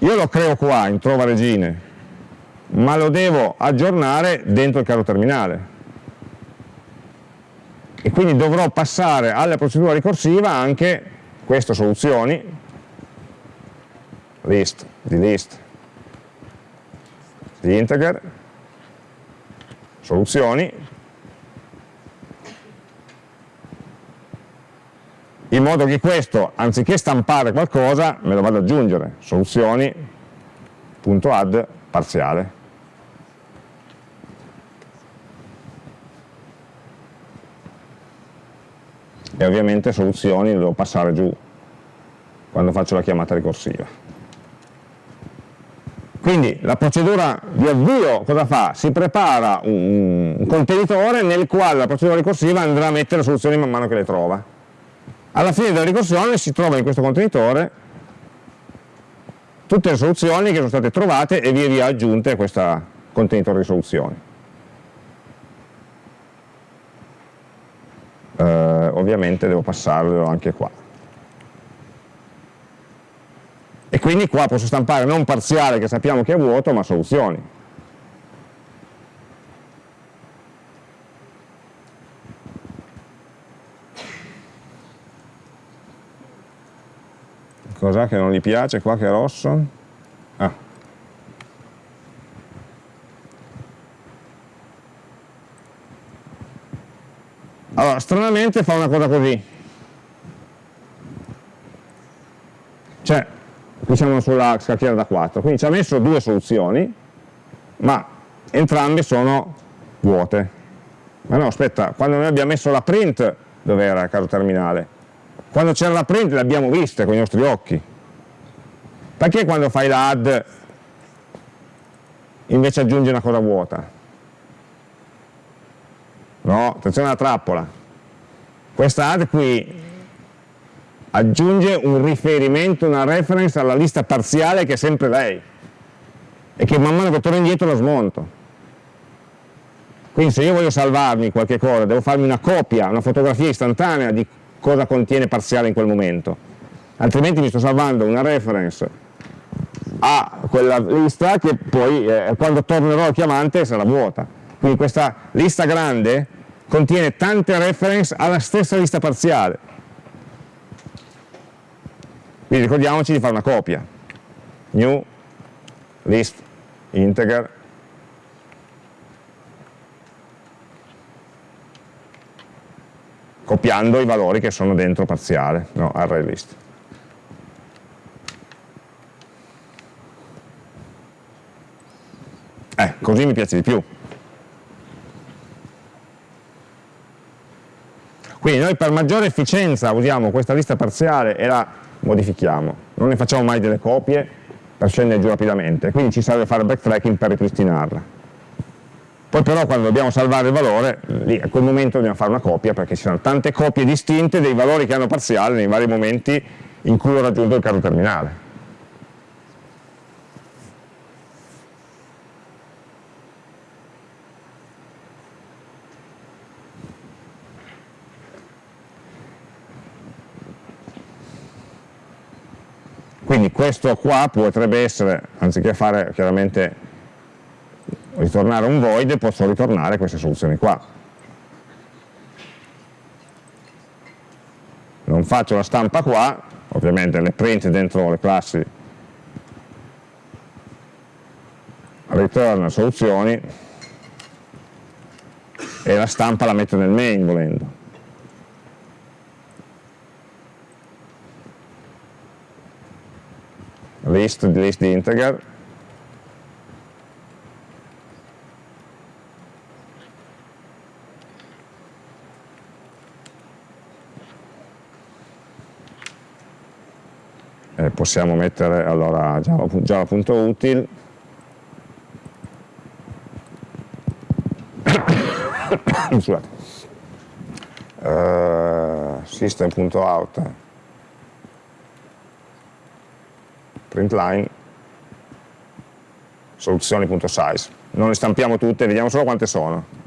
io lo creo qua in trova regine, ma lo devo aggiornare dentro il carro terminale. E quindi dovrò passare alla procedura ricorsiva anche queste soluzioni, list, di di integer, soluzioni, in modo che questo, anziché stampare qualcosa, me lo vado ad aggiungere, soluzioni.add parziale. e ovviamente soluzioni le devo passare giù quando faccio la chiamata ricorsiva. Quindi la procedura di avvio cosa fa? Si prepara un, contenitore nel quale la procedura ricorsiva andrà a mettere le soluzioni man mano che le trova. Alla fine della ricorsione si trova in questo contenitore tutte le soluzioni che sono state trovate e via via aggiunte a questo contenitore di soluzioni. Eh, ovviamente devo passarlo anche qua. E quindi qua posso stampare non parziale che sappiamo che è vuoto, ma soluzioni. Cos'è che non gli piace qua che è rosso? Ah. Allora, stranamente fa una cosa così. Cioè, qui siamo sulla scacchiera da 4, quindi ci ha messo due soluzioni, ma entrambe sono vuote. Ma no, aspetta, quando noi abbiamo messo la print, dove era, caro terminale? Quando c'era la print le abbiamo viste con i nostri occhi. Perché quando fai la add invece aggiungi una cosa vuota? No, attenzione alla trappola. Questa add qui aggiunge un riferimento, una reference alla lista parziale che è sempre lei e che man mano che torno indietro la smonto. Quindi se io voglio salvarmi qualche cosa, devo farmi una copia, una fotografia istantanea di cosa contiene parziale in quel momento, altrimenti mi sto salvando una reference a quella lista che poi eh, quando tornerò al chiamante sarà vuota. Quindi questa lista grande contiene tante reference alla stessa lista parziale. Quindi ricordiamoci di fare una copia. New list integer copiando i valori che sono dentro parziale, no, array list. Eh, così mi piace di più. Quindi noi per maggiore efficienza usiamo questa lista parziale e la modifichiamo, non ne facciamo mai delle copie per scendere giù rapidamente, quindi ci serve fare backtracking per ripristinarla. Poi però quando dobbiamo salvare il valore, lì a quel momento dobbiamo fare una copia perché ci sono tante copie distinte dei valori che hanno parziale nei vari momenti in cui ho raggiunto il caso terminale. Quindi questo qua potrebbe essere, anziché fare chiaramente ritornare un void posso ritornare queste soluzioni qua. Non faccio la stampa qua ovviamente le print dentro le classi return soluzioni e la stampa la metto nel main volendo list, list di integer. Eh, possiamo mettere allora java.util scusate. Uh, system.out printline soluzioni.size non le stampiamo tutte, vediamo solo quante sono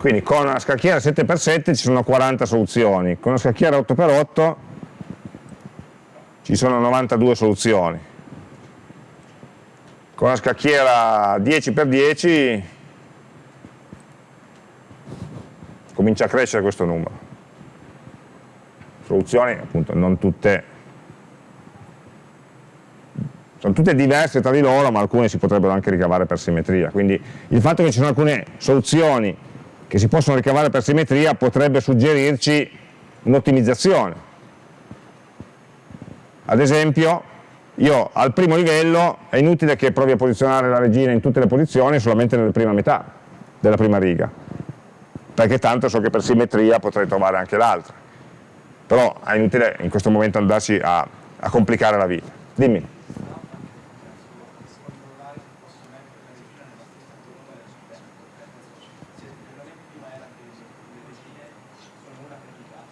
Quindi con una scacchiera 7x7 ci sono 40 soluzioni, con una scacchiera 8x8 ci sono 92 soluzioni. Con una scacchiera 10x10 comincia a crescere questo numero. Soluzioni appunto non tutte sono tutte diverse tra di loro ma alcune si potrebbero anche ricavare per simmetria quindi il fatto che ci sono alcune soluzioni che si possono ricavare per simmetria potrebbe suggerirci un'ottimizzazione. Ad esempio, io al primo livello è inutile che provi a posizionare la regina in tutte le posizioni solamente nella prima metà della prima riga perché tanto so che per simmetria potrei trovare anche l'altra però è inutile in questo momento andarci a, a complicare la vita dimmi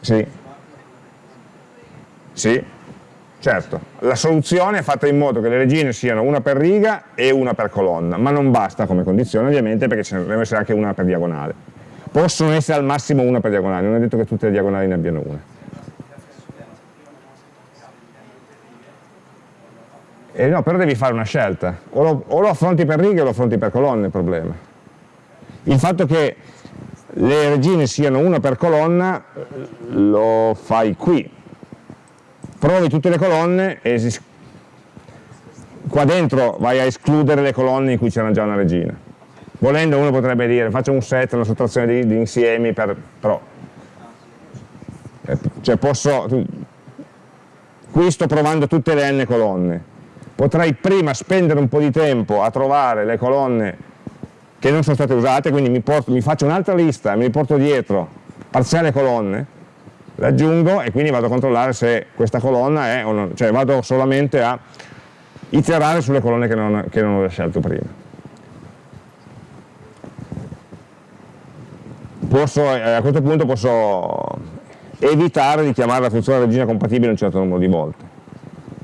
Sì. Sì, certo. La soluzione è fatta in modo che le regine siano una per riga e una per colonna, ma non basta come condizione ovviamente perché ce ne deve essere anche una per diagonale. Possono essere al massimo una per diagonale, non è detto che tutte le diagonali ne abbiano una. Eh no, però devi fare una scelta, o lo, o lo affronti per righe o lo affronti per colonne il problema. Il fatto che le regine siano una per colonna lo fai qui provi tutte le colonne e qua dentro vai a escludere le colonne in cui c'era già una regina volendo uno potrebbe dire faccio un set, una sottrazione di, di insiemi per, però eh, cioè posso qui sto provando tutte le n colonne potrei prima spendere un po' di tempo a trovare le colonne che non sono state usate, quindi mi, porto, mi faccio un'altra lista, mi porto dietro parziale colonne, l'aggiungo e quindi vado a controllare se questa colonna è o non, cioè vado solamente a iterare sulle colonne che non, che non ho scelto prima. Posso, eh, a questo punto posso evitare di chiamare la funzione regina compatibile un certo numero di volte,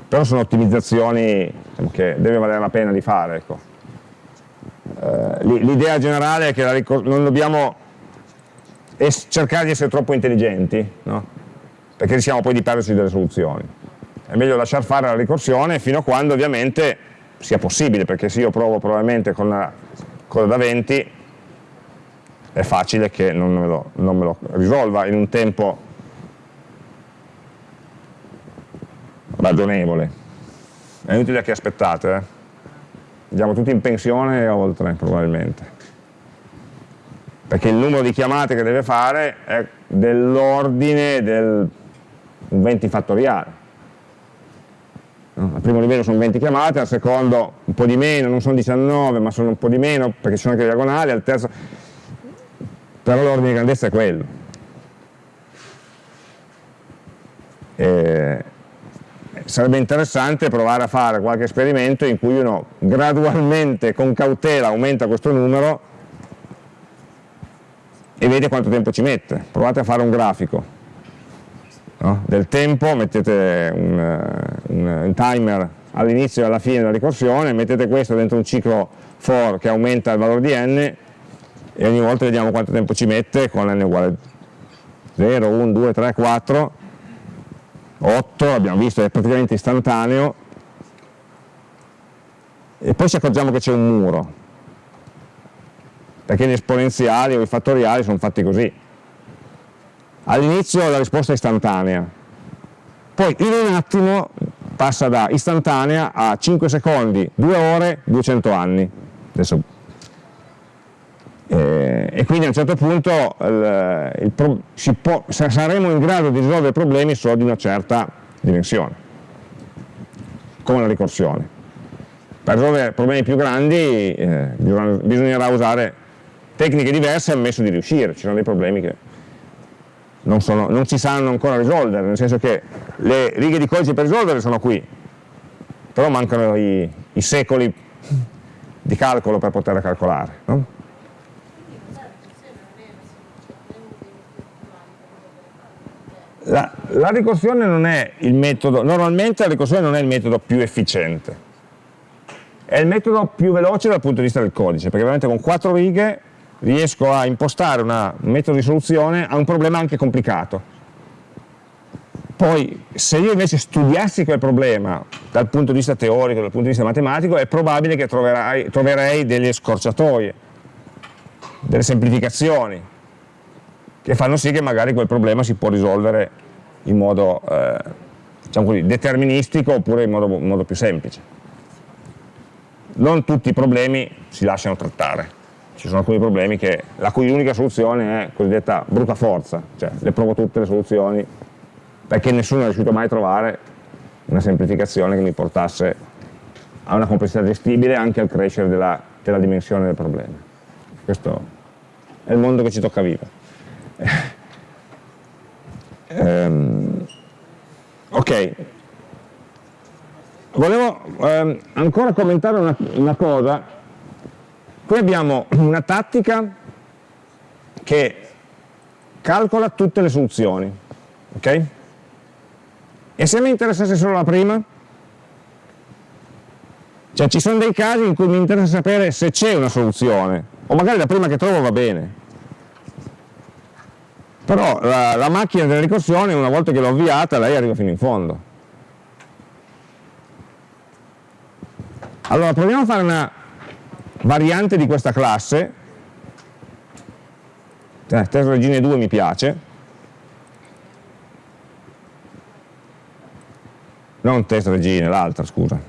però sono ottimizzazioni diciamo, che deve valere la pena di fare. Ecco. Eh, l'idea generale è che non dobbiamo cercare di essere troppo intelligenti, no? perché rischiamo poi di perderci delle soluzioni. È meglio lasciar fare la ricorsione fino a quando ovviamente sia possibile, perché se io provo probabilmente con la coda da 20 è facile che non me, lo, non me lo risolva in un tempo ragionevole. È inutile che aspettate. Eh? andiamo tutti in pensione e oltre probabilmente perché il numero di chiamate che deve fare è dell'ordine del 20 fattoriale al primo livello sono 20 chiamate, al secondo un po' di meno, non sono 19 ma sono un po' di meno perché ci sono anche le diagonali, al terzo però l'ordine di grandezza è quello e sarebbe interessante provare a fare qualche esperimento in cui uno gradualmente, con cautela, aumenta questo numero e vede quanto tempo ci mette. Provate a fare un grafico no? del tempo, mettete un, eh, un, un timer all'inizio e alla fine della ricorsione, mettete questo dentro un ciclo for che aumenta il valore di n e ogni volta vediamo quanto tempo ci mette con n uguale 0, 1, 2, 3, 4 8, abbiamo visto è praticamente istantaneo, e poi ci accorgiamo che c'è un muro, perché gli esponenziali o i fattoriali sono fatti così. All'inizio la risposta è istantanea, poi in un attimo passa da istantanea a 5 secondi, 2 ore, 200 anni. Adesso eh, e quindi a un certo punto il, il pro, può, saremo in grado di risolvere problemi solo di una certa dimensione, come la ricorsione. Per risolvere problemi più grandi eh, bisognerà usare tecniche diverse ammesso di riuscire, ci sono dei problemi che non, sono, non si sanno ancora risolvere, nel senso che le righe di codice per risolvere sono qui, però mancano i, i secoli di calcolo per poter calcolare. No? La, la, ricorsione non è il metodo, normalmente la ricorsione non è il metodo più efficiente, è il metodo più veloce dal punto di vista del codice, perché veramente con quattro righe riesco a impostare una, un metodo di soluzione a un problema anche complicato. Poi, se io invece studiassi quel problema dal punto di vista teorico, dal punto di vista matematico, è probabile che troverai, troverei delle scorciatoie, delle semplificazioni, che fanno sì che magari quel problema si può risolvere in modo eh, diciamo così, deterministico oppure in modo, in modo più semplice. Non tutti i problemi si lasciano trattare, ci sono alcuni problemi che, la cui unica soluzione è cosiddetta brutta forza, cioè le provo tutte le soluzioni perché nessuno è riuscito mai a trovare una semplificazione che mi portasse a una complessità gestibile anche al crescere della, della dimensione del problema. Questo è il mondo che ci tocca vivere. Ehm, ok, volevo ehm, ancora commentare una, una cosa. Qui abbiamo una tattica che calcola tutte le soluzioni, ok? E se mi interessasse solo la prima? Cioè ci sono dei casi in cui mi interessa sapere se c'è una soluzione, o magari la prima che trovo va bene. Però la, la macchina della ricorsione, una volta che l'ho avviata, lei arriva fino in fondo. Allora proviamo a fare una variante di questa classe, eh, test regine 2 mi piace, non test regine, l'altra scusa,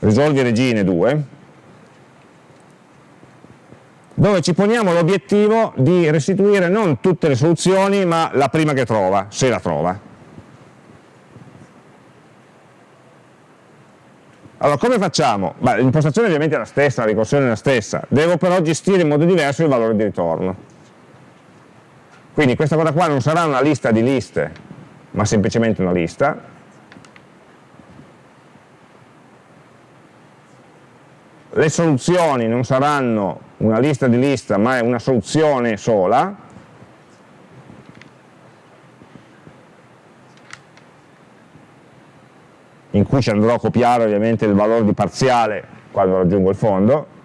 risolvi regine 2, dove ci poniamo l'obiettivo di restituire non tutte le soluzioni, ma la prima che trova, se la trova. Allora, come facciamo? L'impostazione ovviamente è la stessa, la ricorsione è la stessa, devo però gestire in modo diverso il valore di ritorno. Quindi questa cosa qua non sarà una lista di liste, ma semplicemente una lista, le soluzioni non saranno una lista di lista ma è una soluzione sola. In cui ci andrò a copiare ovviamente il valore di parziale quando raggiungo il fondo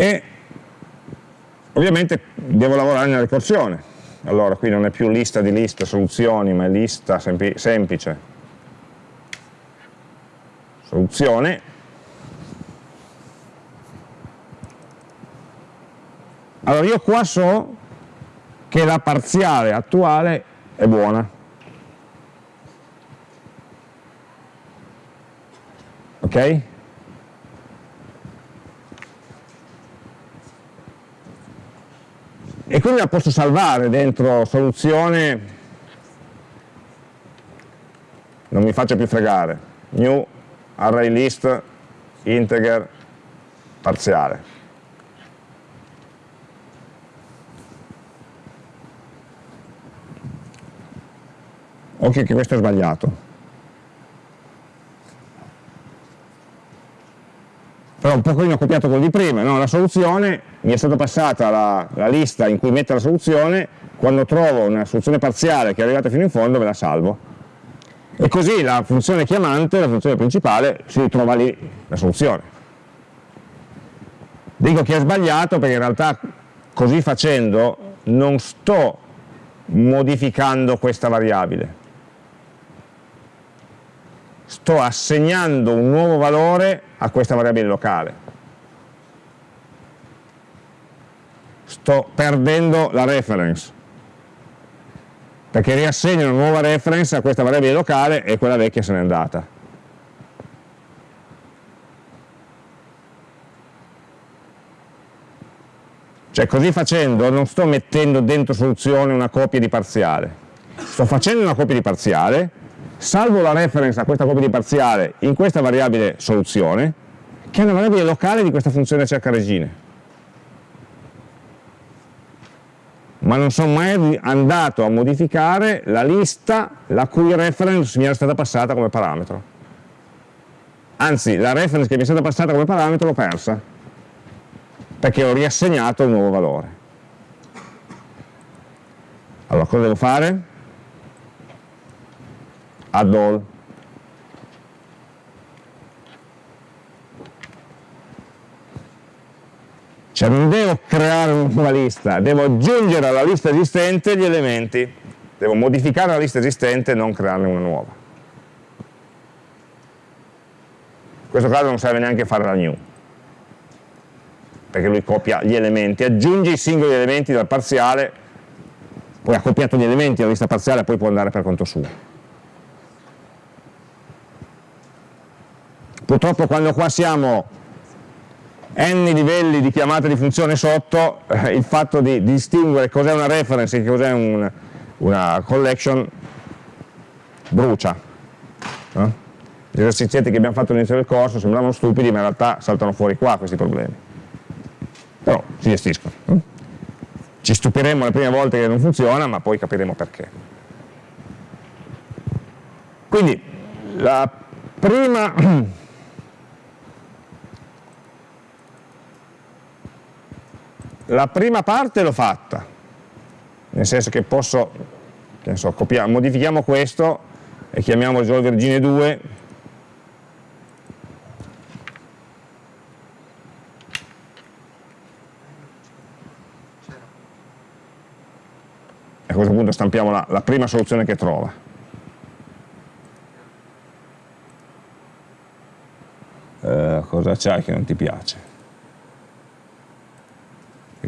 e ovviamente devo lavorare nella ricorsione. Allora qui non è più lista di liste soluzioni ma è lista sempl semplice. Soluzione. Allora io qua so che la parziale attuale è buona. Ok? E quindi la posso salvare dentro soluzione? Non mi faccio più fregare. New array list integer parziale. Occhio che questo è sbagliato. Però un pochino copiato quello di prima, no? la soluzione mi è stata passata la, la, lista in cui mettere la soluzione, quando trovo una soluzione parziale che è arrivata fino in fondo me la salvo. E così la funzione chiamante, la funzione principale, si ritrova lì la soluzione. Dico che è sbagliato perché in realtà così facendo non sto modificando questa variabile, sto assegnando un nuovo valore a questa variabile locale. Sto perdendo la reference, perché riassegno una nuova reference a questa variabile locale e quella vecchia se n'è andata. Cioè così facendo non sto mettendo dentro soluzione una copia di parziale, sto facendo una copia di parziale, salvo la reference a questa copia di parziale in questa variabile soluzione, che è una variabile locale di questa funzione cerca regine. Ma non sono mai andato a modificare la lista la cui reference mi era stata passata come parametro. Anzi, la reference che mi è stata passata come parametro l'ho persa, perché ho riassegnato un nuovo valore. Allora, cosa devo fare? add all cioè non devo creare una nuova lista devo aggiungere alla lista esistente gli elementi. Devo modificare la lista esistente e non crearne una nuova. In questo caso non serve neanche fare la new. Perché lui copia gli elementi. Aggiunge i singoli elementi dal parziale poi ha copiato gli elementi, la lista parziale poi può andare per conto suo. Purtroppo quando qua siamo n livelli di chiamata di funzione sotto, eh, il fatto di, di distinguere cos'è una reference e cos'è un, una collection brucia. No? Gli esercizi che abbiamo fatto all'inizio del corso sembravano stupidi, ma in realtà saltano fuori qua questi problemi. Però si gestiscono. No? Ci stupiremo le prime volte che non funziona, ma poi capiremo perché. Quindi, la prima la prima parte l'ho fatta, nel senso che posso, che so, copiamo, modifichiamo questo e chiamiamo risolve regine 2 e a questo punto stampiamo la, la prima soluzione che trova. Uh, cosa c'hai che non ti piace?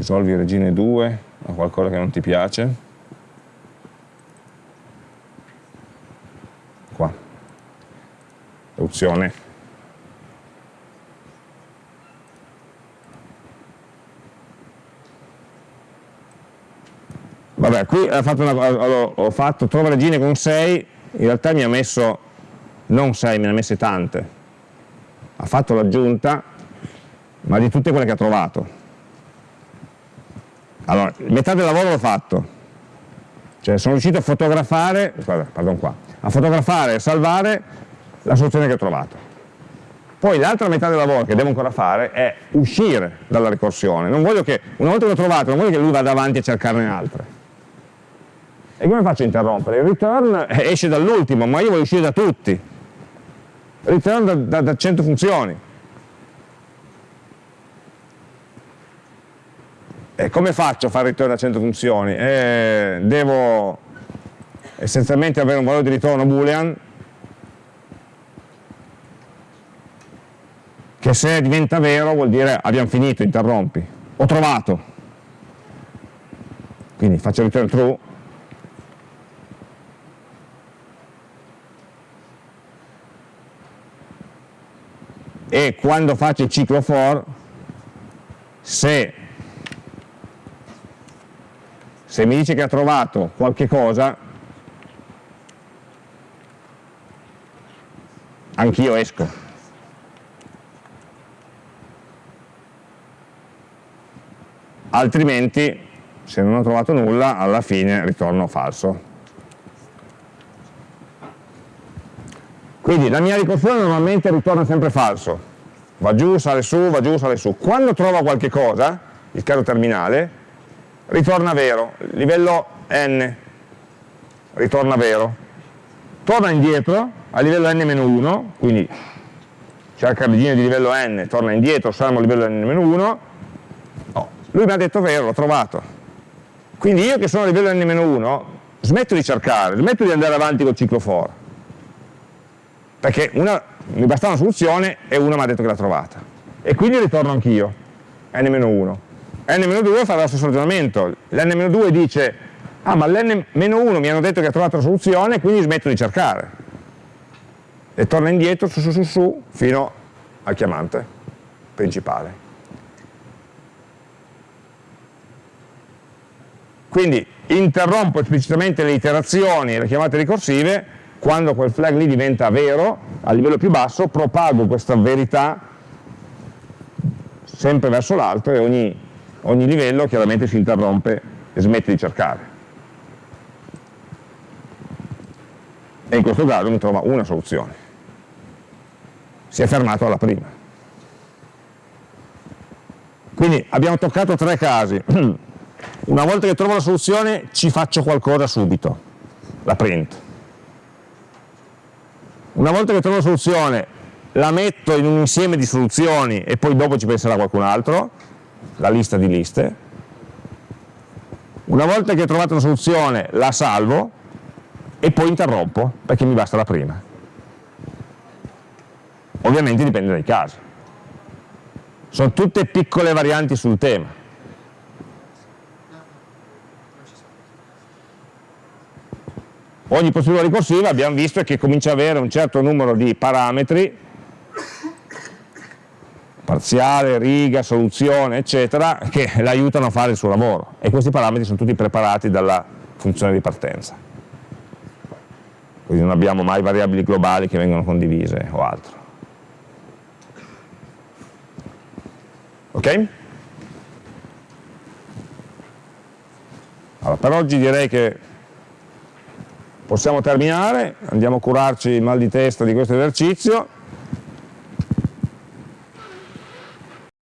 Risolvi regine 2 a qualcosa che non ti piace. Qua. Opzione. Vabbè qui ho fatto, una, ho fatto trova regine con 6 in realtà mi ha messo non 6 me ne ha messe tante. Ha fatto l'aggiunta ma di tutte quelle che ha trovato. allora, metà del lavoro l'ho fatto, cioè sono riuscito a fotografare, pardon qua, a fotografare e salvare la soluzione che ho trovato. Poi l'altra metà del lavoro che devo ancora fare è uscire dalla ricorsione. Non voglio che, una volta che l'ho trovato, non voglio che lui vada avanti a cercarne altre. E come faccio a interrompere? Il return esce dall'ultimo, ma io voglio uscire da tutti. Return da, da, da 100 funzioni. Come faccio a fare ritorno a 100 funzioni? Eh, devo essenzialmente avere un valore di ritorno boolean che se diventa vero vuol dire abbiamo finito, interrompi. Ho trovato. Quindi faccio return true e quando faccio il ciclo for se se mi dice che ha trovato qualche cosa, anch'io esco. Altrimenti, se non ho trovato nulla, alla fine ritorno falso. Quindi la mia ricorsione normalmente ritorna sempre falso. Va giù, sale su, va giù, sale su. Quando trova qualche cosa, il caso terminale, ritorna vero, livello n. Ritorna vero, torna indietro a livello n-1, quindi cerca il regine di livello n, torna indietro, saremo a livello n-1, oh, lui mi ha detto vero, l'ho trovato. Quindi io che sono a livello n-1 smetto di cercare, smetto di andare avanti col ciclo for, perché una, mi basta una soluzione e una mi ha detto che l'ha trovata. E quindi ritorno anch'io, n-1 n-2 fa lo stesso ragionamento, l'n-2 dice ah ma l'n-1 mi hanno detto che ha trovato la soluzione quindi smetto di cercare. E torna indietro su su su su fino al chiamante principale. Quindi interrompo esplicitamente le iterazioni e le chiamate ricorsive quando quel flag lì diventa vero a livello più basso propago questa verità sempre verso l'alto e ogni ogni livello chiaramente si interrompe e smette di cercare. E in questo caso mi trova una soluzione. Si è fermato alla prima. Quindi abbiamo toccato tre casi. Una volta che trovo la soluzione ci faccio qualcosa subito, la print. Una volta che trovo la soluzione la metto in un insieme di soluzioni e poi dopo ci penserà qualcun altro la lista di liste, una volta che ho trovato una soluzione la salvo e poi interrompo perché mi basta la prima. Ovviamente dipende dai casi. Sono tutte piccole varianti sul tema. ogni procedura ricorsiva abbiamo visto che comincia ad avere un certo numero di parametri, parziale, riga, soluzione, eccetera, che l'aiutano a fare il suo lavoro. E questi parametri sono tutti preparati dalla funzione di partenza. Quindi non abbiamo mai variabili globali che vengono condivise o altro. Ok? Allora, per oggi direi che possiamo terminare, andiamo a curarci il mal di testa di questo esercizio